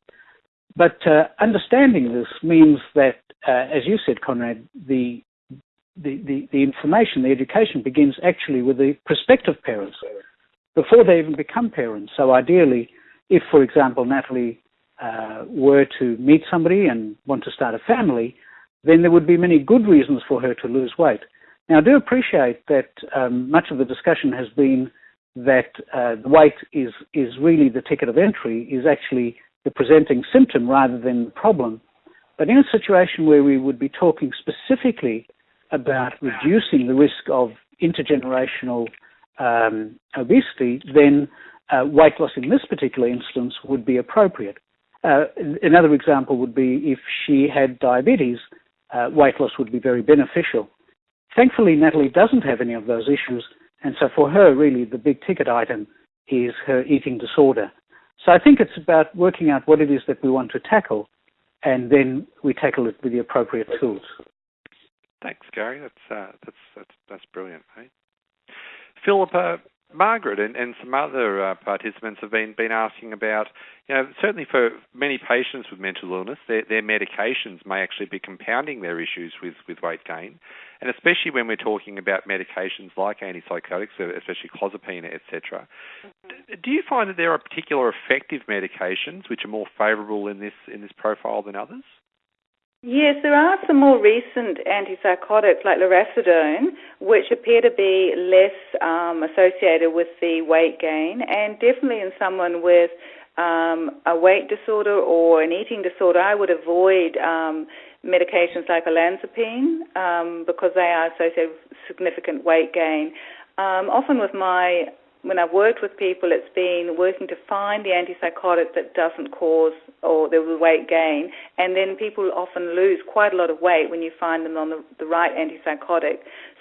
S2: But uh, understanding this means that, uh, as you said, Conrad, the, the, the, the, information, the education begins actually with the prospective parents before they even become parents. So ideally, if, for example, Natalie uh, were to meet somebody and want to start a family, then there would be many good reasons for her to lose weight. Now, I do appreciate that um, much of the discussion has been that uh, weight is is really the ticket of entry, is actually the presenting symptom rather than the problem. But in a situation where we would be talking specifically about reducing the risk of intergenerational um, obesity, then uh, weight loss in this particular instance would be appropriate. Uh, another example would be if she had diabetes, uh, weight loss would be very beneficial. Thankfully, Natalie doesn't have any of those issues, and so for her, really, the big ticket item is her eating disorder. So I think it's about working out what it is that we want to tackle, and then we tackle it with the appropriate tools.
S1: Thanks, Gary. That's uh, that's that's that's brilliant. Hey? Philippa, Margaret and, and some other uh, participants have been, been asking about, you know, certainly for many patients with mental illness, their, their medications may actually be compounding their issues with, with weight gain. And especially when we're talking about medications like antipsychotics, especially clozapine, etc. Mm-hmm. Do you find that there are particular effective medications which are more favourable in this in this profile than others?
S5: Yes, there are some more recent antipsychotics like lurasidone, which appear to be less um, associated with the weight gain, and definitely in someone with um, a weight disorder or an eating disorder, I would avoid um, medications like olanzapine um, because they are associated with significant weight gain. Um, often with my when I've worked with people, it's been working to find the antipsychotic that doesn't cause or the weight gain, and then people often lose quite a lot of weight when you find them on the, the right antipsychotic.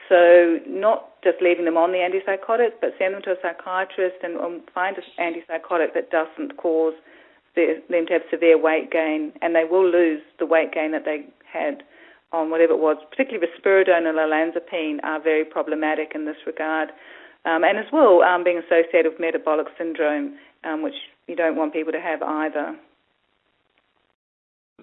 S5: So not just leaving them on the antipsychotic, but send them to a psychiatrist and um, find an antipsychotic that doesn't cause the, them to have severe weight gain, and they will lose the weight gain that they had on whatever it was. Particularly risperidone and olanzapine are very problematic in this regard um, and as well um, being associated with metabolic syndrome, um, which you don't want people to have either.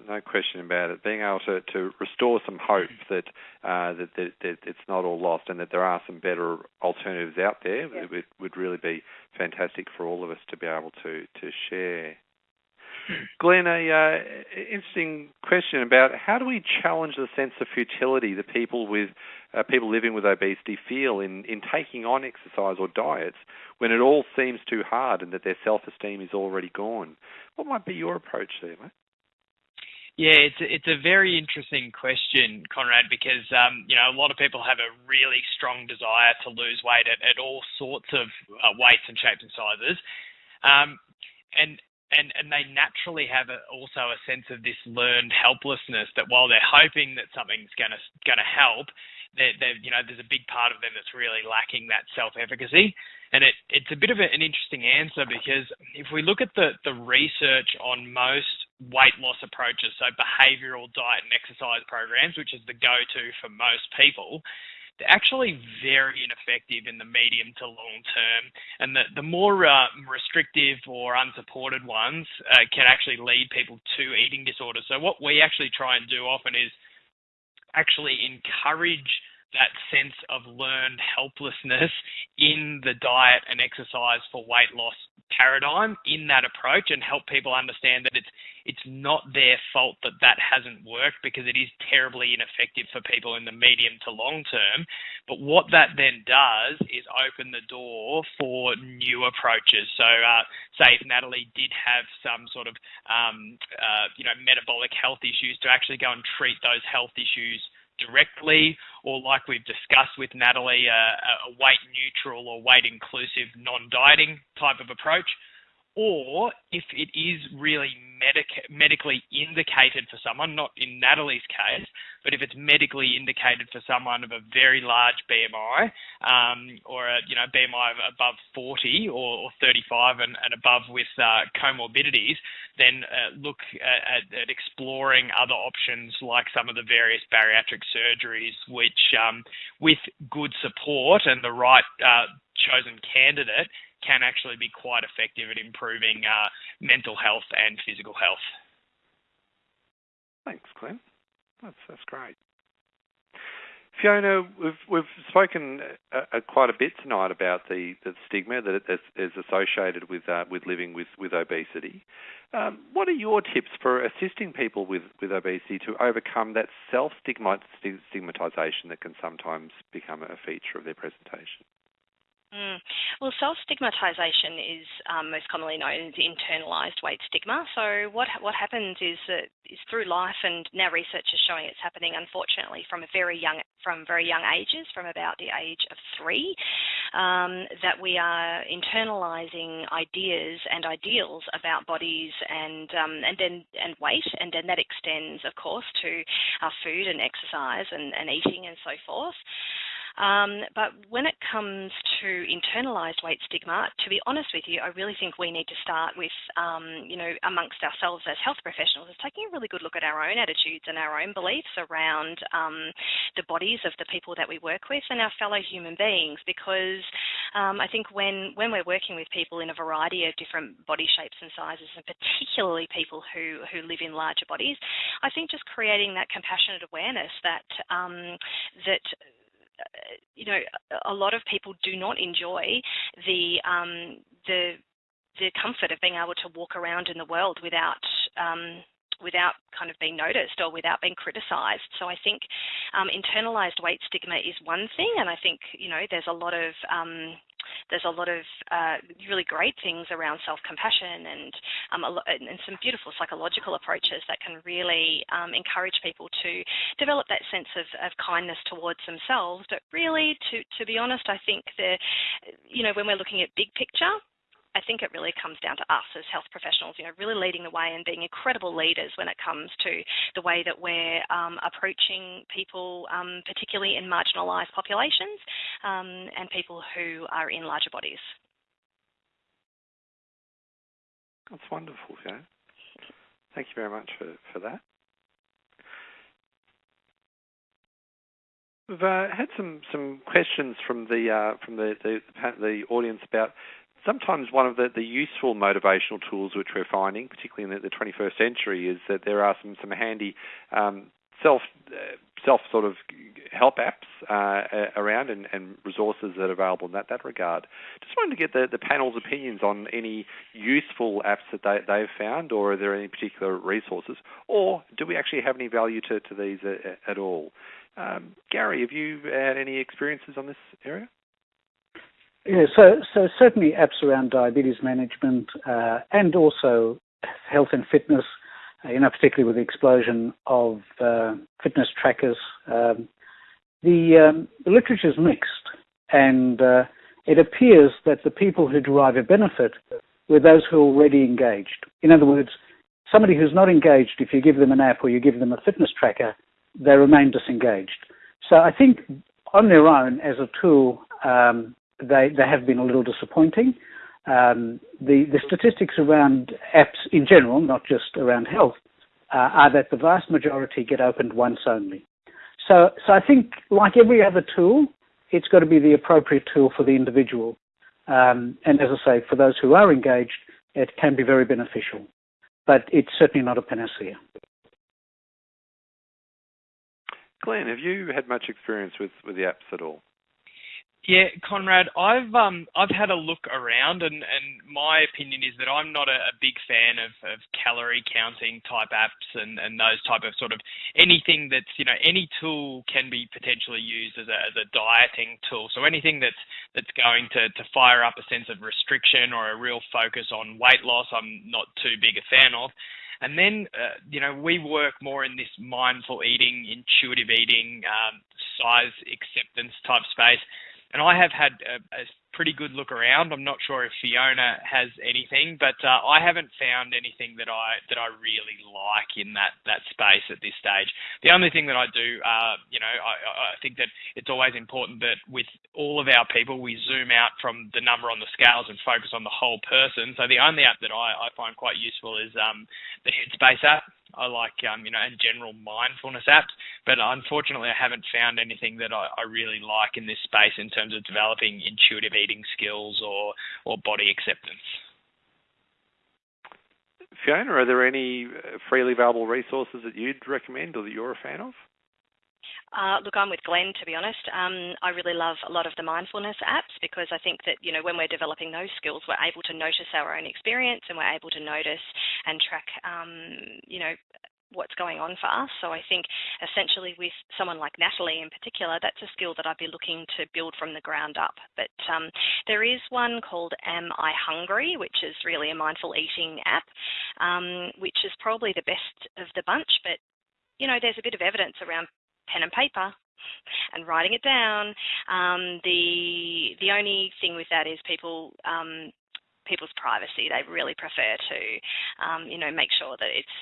S1: No question about it. Being able to, to restore some hope that, uh, that, that, that it's not all lost and that there are some better alternatives out there yeah. would, would really be fantastic for all of us to be able to, to share. Glenn, a uh, interesting question about how do we challenge the sense of futility that people with uh, people living with obesity feel in, in taking on exercise or diets when it all seems too hard and that their self-esteem is already gone. What might be your approach there, mate?
S3: Yeah, it's a, it's a very interesting question, Conrad, because um, you know a lot of people have a really strong desire to lose weight at, at all sorts of uh, weights and shapes and sizes, um, and and and they naturally have a, also a sense of this learned helplessness that while they're hoping that something's going to going to help, they're, they're, you know, there's a big part of them that's really lacking that self-efficacy. And it, it's a bit of a, an interesting answer because if we look at the, the research on most weight loss approaches, so behavioral diet and exercise programs, which is the go-to for most people, they're actually very ineffective in the medium to long term. And the, the more uh, restrictive or unsupported ones uh, can actually lead people to eating disorders. So what we actually try and do often is actually encourage that sense of learned helplessness in the diet and exercise for weight loss paradigm in that approach and help people understand that it's it's not their fault that that hasn't worked because it is terribly ineffective for people in the medium to long term. But what that then does is open the door for new approaches. So uh, say if Natalie did have some sort of um, uh, you know metabolic health issues to actually go and treat those health issues directly, or like we've discussed with Natalie, a, a weight neutral or weight inclusive non dieting type of approach or if it is really medic- medically indicated for someone, not in Natalie's case, but if it's medically indicated for someone of a very large BMI um, or a you know BMI of above 40 or, or 35 and, and, above with uh, comorbidities, then uh, look at, at, exploring other options like some of the various bariatric surgeries, which um, with good support and the right uh, chosen candidate can actually be quite effective at improving uh, mental health and physical health.
S1: Thanks, Glenn. That's that's great. Fiona, we've we've spoken uh, uh, quite a bit tonight about the, the stigma that is, is associated with uh, with living with with obesity. Um, what are your tips for assisting people with, with obesity to overcome that self stigmatization that can sometimes become a feature of their presentation?
S4: Mm. Well, self stigmatization is um, most commonly known as internalized weight stigma. So, what what happens is that is through life, and now research is showing it's happening, unfortunately, from a very young from very young ages, from about the age of three, um, that we are internalizing ideas and ideals about bodies and um, and then and weight, and then that extends, of course, to our food and exercise and, and eating and so forth. Um, but when it comes to internalized weight stigma, to be honest with you, I really think we need to start with, um, you know, amongst ourselves as health professionals, is taking a really good look at our own attitudes and our own beliefs around um, the bodies of the people that we work with and our fellow human beings. Because um, I think when when we're working with people in a variety of different body shapes and sizes, and particularly people who who live in larger bodies, I think just creating that compassionate awareness that um, that you know, a lot of people do not enjoy the um, the the comfort of being able to walk around in the world without um, without kind of being noticed or without being criticized. So I think um, internalized weight stigma is one thing, and I think you know there's a lot of um, there's a lot of uh, really great things around self-compassion and um, and some beautiful psychological approaches that can really um, encourage people to develop that sense of, of kindness towards themselves. But really, to to be honest, I think the you know when we're looking at big picture, I think it really comes down to us as health professionals, you know, really leading the way and being incredible leaders when it comes to the way that we're um, approaching people, um, particularly in marginalised populations um, and people who are in larger bodies.
S1: That's wonderful, Fiona. Thank you very much for, for that. We've uh, had some, some questions from the uh, from the, the, the audience about sometimes one of the, the useful motivational tools which we're finding, particularly in the, the 21st century, is that there are some some handy um, self uh, self sort of help apps uh, around and, and, resources that are available in that, that regard. Just wanted to get the, the panel's opinions on any useful apps that they, they've found, or are there any particular resources, or do we actually have any value to, to these at, at all? Um, Gary, have you had any experiences on this area?
S2: Yeah, so, so certainly apps around diabetes management uh, and also health and fitness, uh, you know, particularly with the explosion of uh, fitness trackers. Um, the, um, the literature is mixed, and uh, it appears that the people who derive a benefit were those who are already engaged. In other words, somebody who's not engaged, if you give them an app or you give them a fitness tracker, they remain disengaged. So I think on their own as a tool, um, they, they have been a little disappointing. Um, the, the statistics around apps in general, not just around health, uh, are that the vast majority get opened once only. So, so I think, like every other tool, it's got to be the appropriate tool for the individual. Um, and as I say, for those who are engaged, it can be very beneficial, but it's certainly not a panacea.
S1: Glenn, have you had much experience with, with the apps at all?
S3: Yeah, Conrad, I've um I've had a look around and, and my opinion is that I'm not a, a big fan of, of calorie counting type apps and, and those type of sort of anything that's you know any tool can be potentially used as a as a dieting tool. So anything that's that's going to, to fire up a sense of restriction or a real focus on weight loss, I'm not too big a fan of. And then, uh, you know, we work more in this mindful eating, intuitive eating, um, size acceptance type space and I have had a, a, pretty good look around. I'm not sure if Fiona has anything, but uh, I haven't found anything that I that I really like in that that space at this stage. The only thing that I do, uh, you know, I, I think that it's always important that with all of our people, we zoom out from the number on the scales and focus on the whole person. So the only app that I, I find quite useful is um, the Headspace app. I like, um, you know, and general mindfulness apps. But unfortunately, I haven't found anything that I, I really like in this space in terms of developing intuitive eating skills or or body acceptance.
S1: Fiona, are there any freely available resources that you'd recommend or that you're a fan of?
S4: Uh, look, I'm with Glenn, to be honest. Um, I really love a lot of the mindfulness apps because I think that, you know, when we're developing those skills, we're able to notice our own experience and we're able to notice and track, um, you know, what's going on for us. So I think essentially with someone like Natalie in particular, that's a skill that I'd be looking to build from the ground up. But um, there is one called Am I Hungry, which is really a mindful eating app, um, which is probably the best of the bunch. But you know, there's a bit of evidence around pen and paper and writing it down. Um, the the only thing with that is people um, people's privacy. They really prefer to um, you know make sure that it's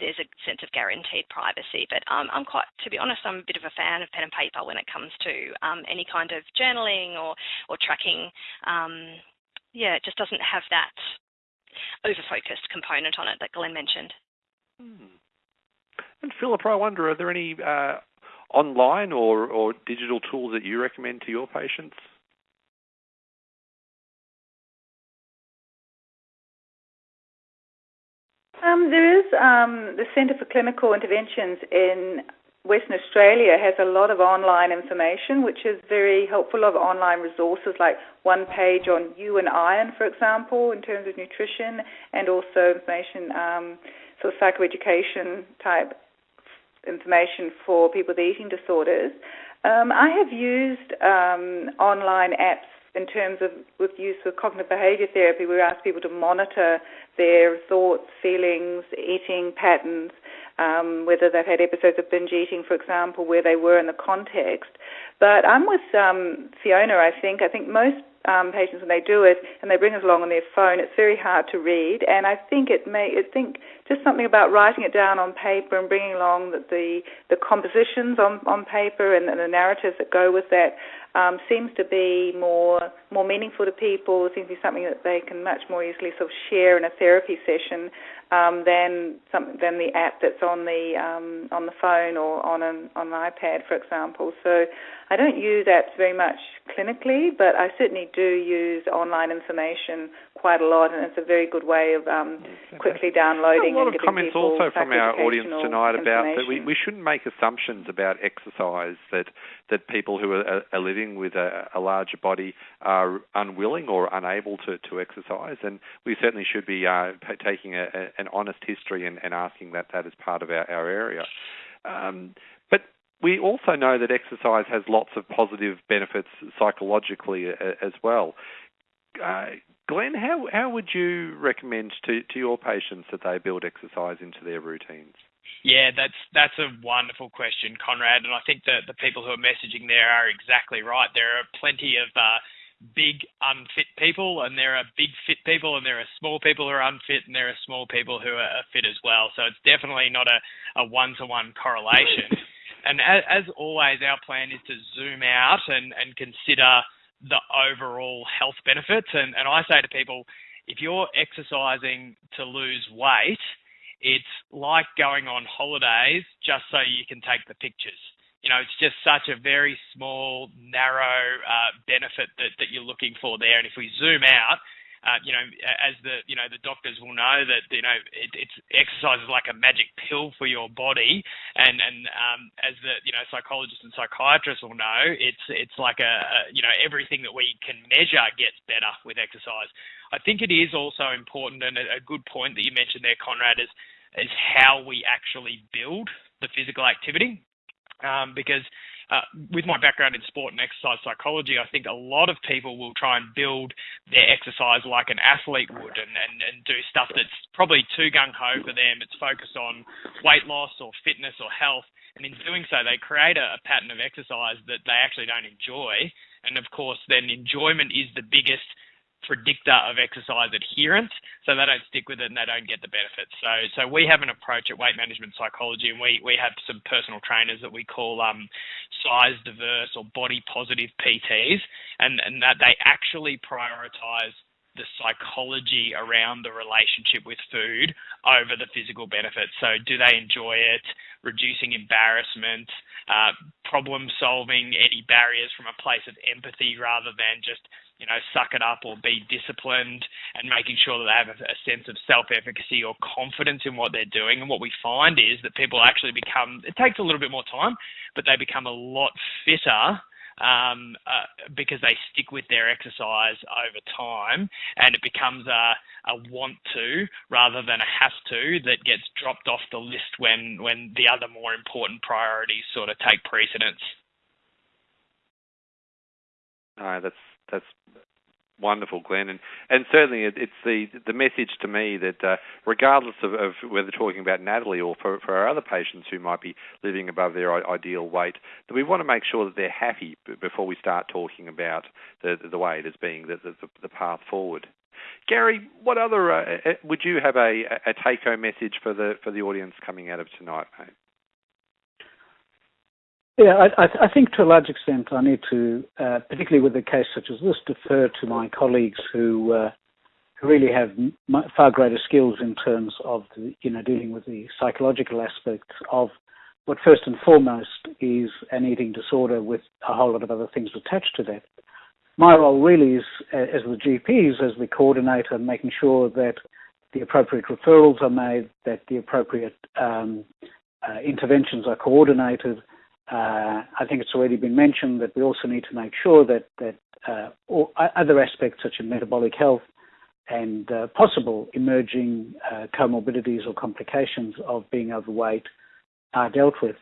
S4: there's a sense of guaranteed privacy. But um, I'm quite, to be honest, I'm a bit of a fan of pen and paper when it comes to um, any kind of journaling or or tracking. Um, yeah, it just doesn't have that over-focused component on it that Glenn mentioned.
S1: Hmm. And Philippa, I wonder, are there any uh, online or, or digital tools that you recommend to your patients?
S5: Um, there is um, the Centre for Clinical Interventions in Western Australia has a lot of online information, which is very helpful of online resources like one page on you and iron, for example, in terms of nutrition, and also information, um, sort of psychoeducation type information for people with eating disorders. Um, I have used um, online apps in terms of with use of cognitive behavior therapy, we ask people to monitor their thoughts, feelings, eating patterns, um, whether they've had episodes of binge eating, for example, where they were in the context. But I'm with um, Fiona, I think. I think most um, patients when they do it and they bring us along on their phone, it's very hard to read. And I think it may, I think just something about writing it down on paper and bringing along the the, the compositions on on paper and, and the narratives that go with that um, seems to be more more meaningful to people. It seems to be something that they can much more easily sort of share in a therapy session um, than some, than the app that's on the um, on the phone or on an on an iPad, for example. So I don't use apps very much clinically, but I certainly do use online information quite a lot, and it's a very good way of um, quickly downloading.
S1: A lot of comments also from our audience tonight about that we, we shouldn't make assumptions about exercise that that people who are, are living with a, a, larger body are unwilling or unable to, to exercise, and we certainly should be uh, taking a, a, an honest history and, and, asking that that as part of our, our area. Um, but we also know that exercise has lots of positive benefits psychologically as well. Uh, Glenn, how how would you recommend to, to your patients that they build exercise into their routines?
S3: Yeah, that's that's a wonderful question, Conrad, and I think that the people who are messaging there are exactly right. There are plenty of uh, big unfit people, and there are big fit people, and there are small people who are unfit, and there are small people who are fit as well. So it's definitely not a, a one-to-one correlation. and as, as always, our plan is to zoom out and, and consider the overall health benefits. And, and I say to people, if you're exercising to lose weight, it's like going on holidays just so you can take the pictures. You know, it's just such a very small, narrow uh, benefit that, that you're looking for there. And if we zoom out, uh, you know, as the you know the doctors will know that you know it, it's exercise is like a magic pill for your body, and and um, as the you know psychologists and psychiatrists will know, it's it's like a, a you know everything that we can measure gets better with exercise. I think it is also important and a, a good point that you mentioned there, Conrad, is is how we actually build the physical activity, um, because uh, with my background in sport and exercise psychology, I think a lot of people will try and build their exercise like an athlete would and, and, and do stuff that's probably too gung ho for them. It's focused on weight loss or fitness or health. And in doing so, they create a, a pattern of exercise that they actually don't enjoy. And of course, then enjoyment is the biggest predictor of exercise adherence, so they don't stick with it and they don't get the benefits. So, so we have an approach at Weight Management Psychology, and we we have some personal trainers that we call um, size diverse or body positive PTs, and and that they actually prioritise the psychology around the relationship with food over the physical benefits. So, do they enjoy it? Reducing embarrassment, uh, problem solving any barriers from a place of empathy rather than just you know, suck it up or be disciplined and making sure that they have a, a sense of self efficacy or confidence in what they're doing. And what we find is that people actually become, it takes a little bit more time, but they become a lot fitter um, uh, because they stick with their exercise over time and it becomes a, a want to rather than a have to that gets dropped off the list when, when the other more important priorities sort of take precedence.
S1: Uh, that's that's wonderful, Glenn, and and certainly it, it's the the message to me that uh, regardless of, of whether talking about Natalie or for, for our other patients who might be living above their ideal weight, that we want to make sure that they're happy before we start talking about the the weight as being the the, the path forward. Gary, what other uh, uh, would you have a, a take home message for the for the audience coming out of tonight, mate?
S2: Yeah, I, I, think to a large extent I need to, uh, particularly with a case such as this, defer to my colleagues who uh, who really have far greater skills in terms of the, you know dealing with the psychological aspects of what first and foremost is an eating disorder with a whole lot of other things attached to that. My role really is as the GPs, as the coordinator, making sure that the appropriate referrals are made, that the appropriate um, uh, interventions are coordinated uh, I think it's already been mentioned that we also need to make sure that that uh, other aspects such as metabolic health and uh, possible emerging uh, comorbidities or complications of being overweight are dealt with.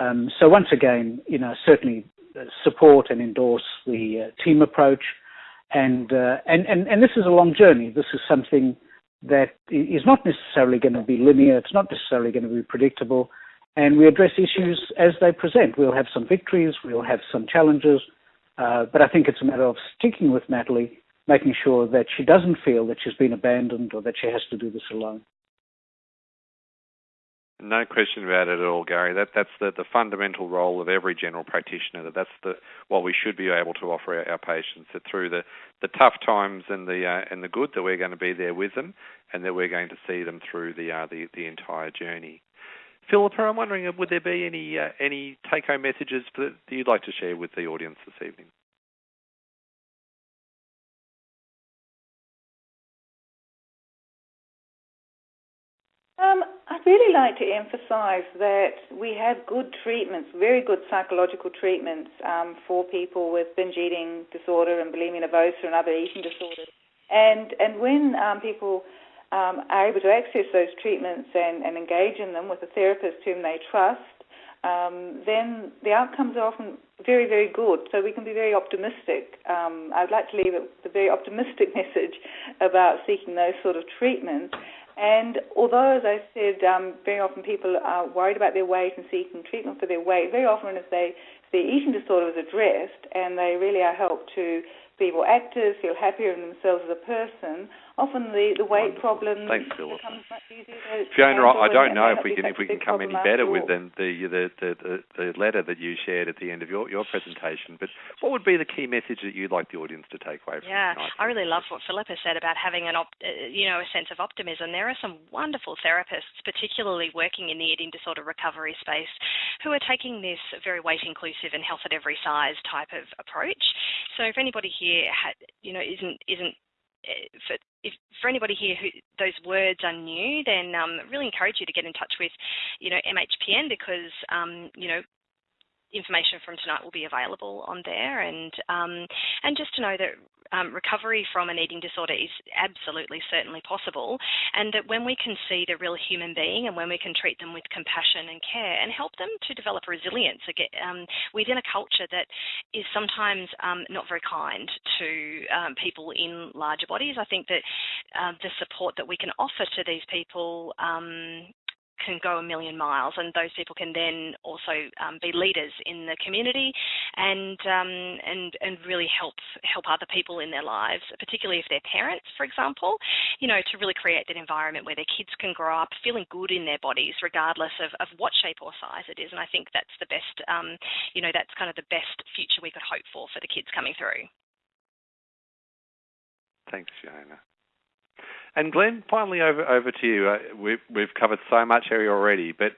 S2: Um, so once again, you know, certainly support and endorse the uh, team approach, and, uh, and and and this is a long journey. This is something that is not necessarily going to be linear. It's not necessarily going to be predictable and we address issues as they present. We'll have some victories, we'll have some challenges, uh, but I think it's a matter of sticking with Natalie, making sure that she doesn't feel that she's been abandoned or that she has to do this alone.
S1: No question about it at all, Gary. That that's the, the fundamental role of every general practitioner. That that's the what we should be able to offer our, our patients. That through the, the tough times and the uh, and the good, that we're going to be there with them, and that we're going to see them through the uh, the, the entire journey. Philippa, I'm wondering, would there be any uh, any take-home messages that you'd like to share with the audience this evening?
S5: Um, I'd really like to emphasise that we have good treatments, very good psychological treatments um, for people with binge eating disorder and bulimia nervosa and other eating disorders. And and when um, people um, are able to access those treatments and, and engage in them with a therapist whom they trust, um, then the outcomes are often very, very good. So we can be very optimistic. Um, I'd like to leave a, a very optimistic message about seeking those sort of treatments. And although, as I said, um, very often people are worried about their weight and seeking treatment for their weight, very often if they their eating disorder is addressed and they really are helped to be more active, feel happier in themselves as a person, often the, the weight problem
S1: Thanks, becomes much easier Fiona, I don't know if we can if we can come any better with the, the the, the the letter that you shared at the end of your, your presentation. But what would be the key message that you'd like the audience to take away from
S4: Yeah, I really love what Philippa said about having an op, uh, you know a sense of optimism. There are some wonderful therapists, particularly working in the eating disorder recovery space, who are taking this very weight inclusive and health at every size type of approach. So if anybody here had, you know isn't isn't for, if, for anybody here who those words are new, then um, really encourage you to get in touch with, you know, MHPN because, um, you know, information from tonight will be available on there. And um, and just to know that um, recovery from an eating disorder is absolutely certainly possible and that when we can see the real human being and when we can treat them with compassion and care and help them to develop resilience um, within a culture that is sometimes um, not very kind to um, people in larger bodies, I think that uh, the support that we can offer to these people um, can go a million miles, and those people can then also um, be leaders in the community and um, and and really help help other people in their lives, particularly if they're parents, for example. You know, to really create that environment where their kids can grow up feeling good in their bodies, regardless of, of what shape or size it is. And I think that's the best. Um, you know, that's kind of the best future we could hope for for the kids coming through.
S1: Thanks, Fiona. And Glenn, finally over over to you. Uh, we've we've covered so much area already, but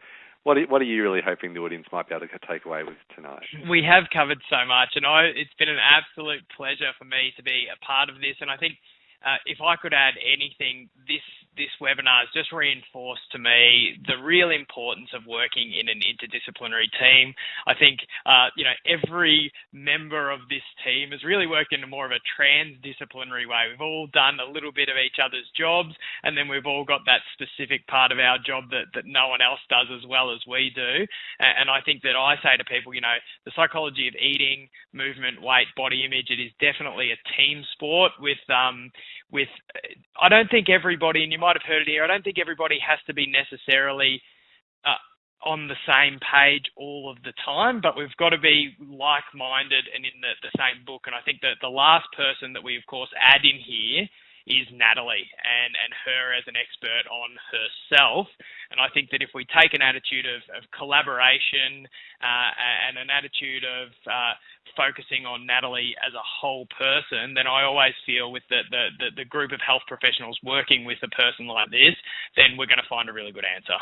S1: what are, what are you really hoping the audience might be able to take away with tonight?
S3: We have covered so much, and I, it's been an absolute pleasure for me to be a part of this. And I think uh, if I could add anything, this this webinar has just reinforced to me the real importance of working in an interdisciplinary team. I think uh, you know every member of this team has really worked in a more of a transdisciplinary way. We've all done a little bit of each other's jobs, and then we've all got that specific part of our job that that no one else does as well as we do. And I think that I say to people, you know, the psychology of eating, movement, weight, body image, it is definitely a team sport with um, with I don't think everybody, and you might have heard it here, I don't think everybody has to be necessarily uh, on the same page all of the time, but we've got to be like-minded and in the, the same book. And I think that the last person that we, of course, add in here is Natalie and, and her as an expert on herself. And I think that if we take an attitude of, of collaboration uh, and an attitude of uh, focusing on Natalie as a whole person, then I always feel with the, the, the, the group of health professionals working with a person like this, then we're going to find a really good answer.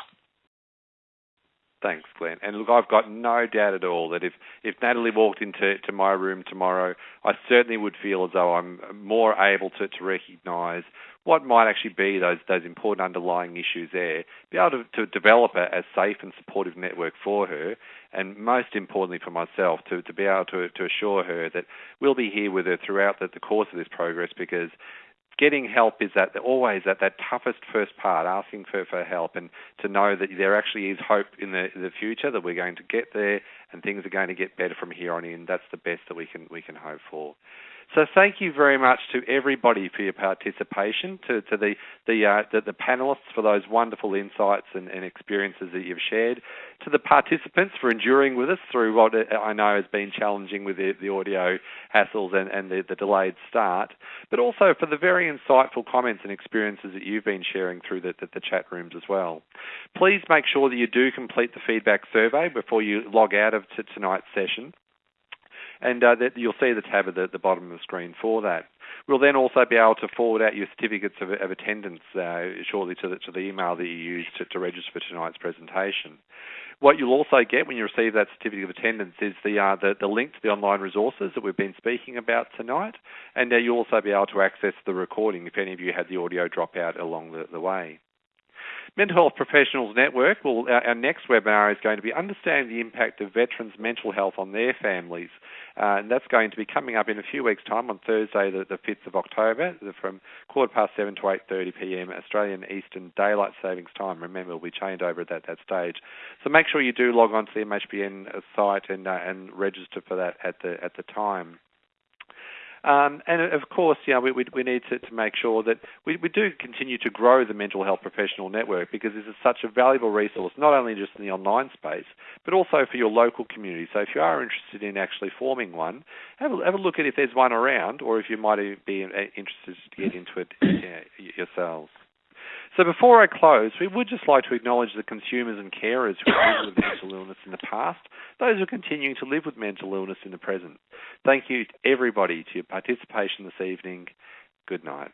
S1: Thanks, Glenn. And look, I've got no doubt at all that if, if Natalie walked into to my room tomorrow, I certainly would feel as though I'm more able to, to recognise what might actually be those those important underlying issues there, be able to, to develop a, a safe and supportive network for her, and most importantly for myself, to, to be able to, to assure her that we'll be here with her throughout the, the course of this progress because getting help is that always at that toughest first part, asking for, for help and to know that there actually is hope in the, the future that we're going to get there and things are going to get better from here on in. That's the best that we can we can hope for. So thank you very much to everybody for your participation, to, to the the, uh, the, the panelists for those wonderful insights and, and, experiences that you've shared, to the participants for enduring with us through what I know has been challenging with the, the audio hassles and, and the, the delayed start, but also for the very insightful comments and experiences that you've been sharing through the, the, the chat rooms as well. Please make sure that you do complete the feedback survey before you log out of tonight's session and uh, that you'll see the tab at the, the, bottom of the screen for that. We'll then also be able to forward out your certificates of, of attendance uh, shortly to the, to the email that you used to, to, register for tonight's presentation. What you'll also get when you receive that certificate of attendance is the, uh, the, the, link to the online resources that we've been speaking about tonight, and uh, you'll also be able to access the recording if any of you had the audio drop out along the, the way. Mental Health Professionals Network, well, our, next webinar is going to be understanding the impact of veterans' mental health on their families. Uh, and that's going to be coming up in a few weeks' time on Thursday, the, the 5th of October, from quarter past 7 to 8.30 p.m. Australian Eastern Daylight Savings Time. Remember, we'll be changed over at that, that stage. So make sure you do log on to the MHPN site and, uh, and register for that at the, at the time. Um, and of course, yeah, we, we, we need to, to, make sure that we, we do continue to grow the mental health professional network because this is such a valuable resource, not only just in the online space, but also for your local community. So if you are interested in actually forming one, have a, have a look at if there's one around or if you might be interested to get into it yourselves. So before I close, we would just like to acknowledge the consumers and carers who have lived with mental illness in the past, those who are continuing to live with mental illness in the present. Thank you everybody to your participation this evening. Good night.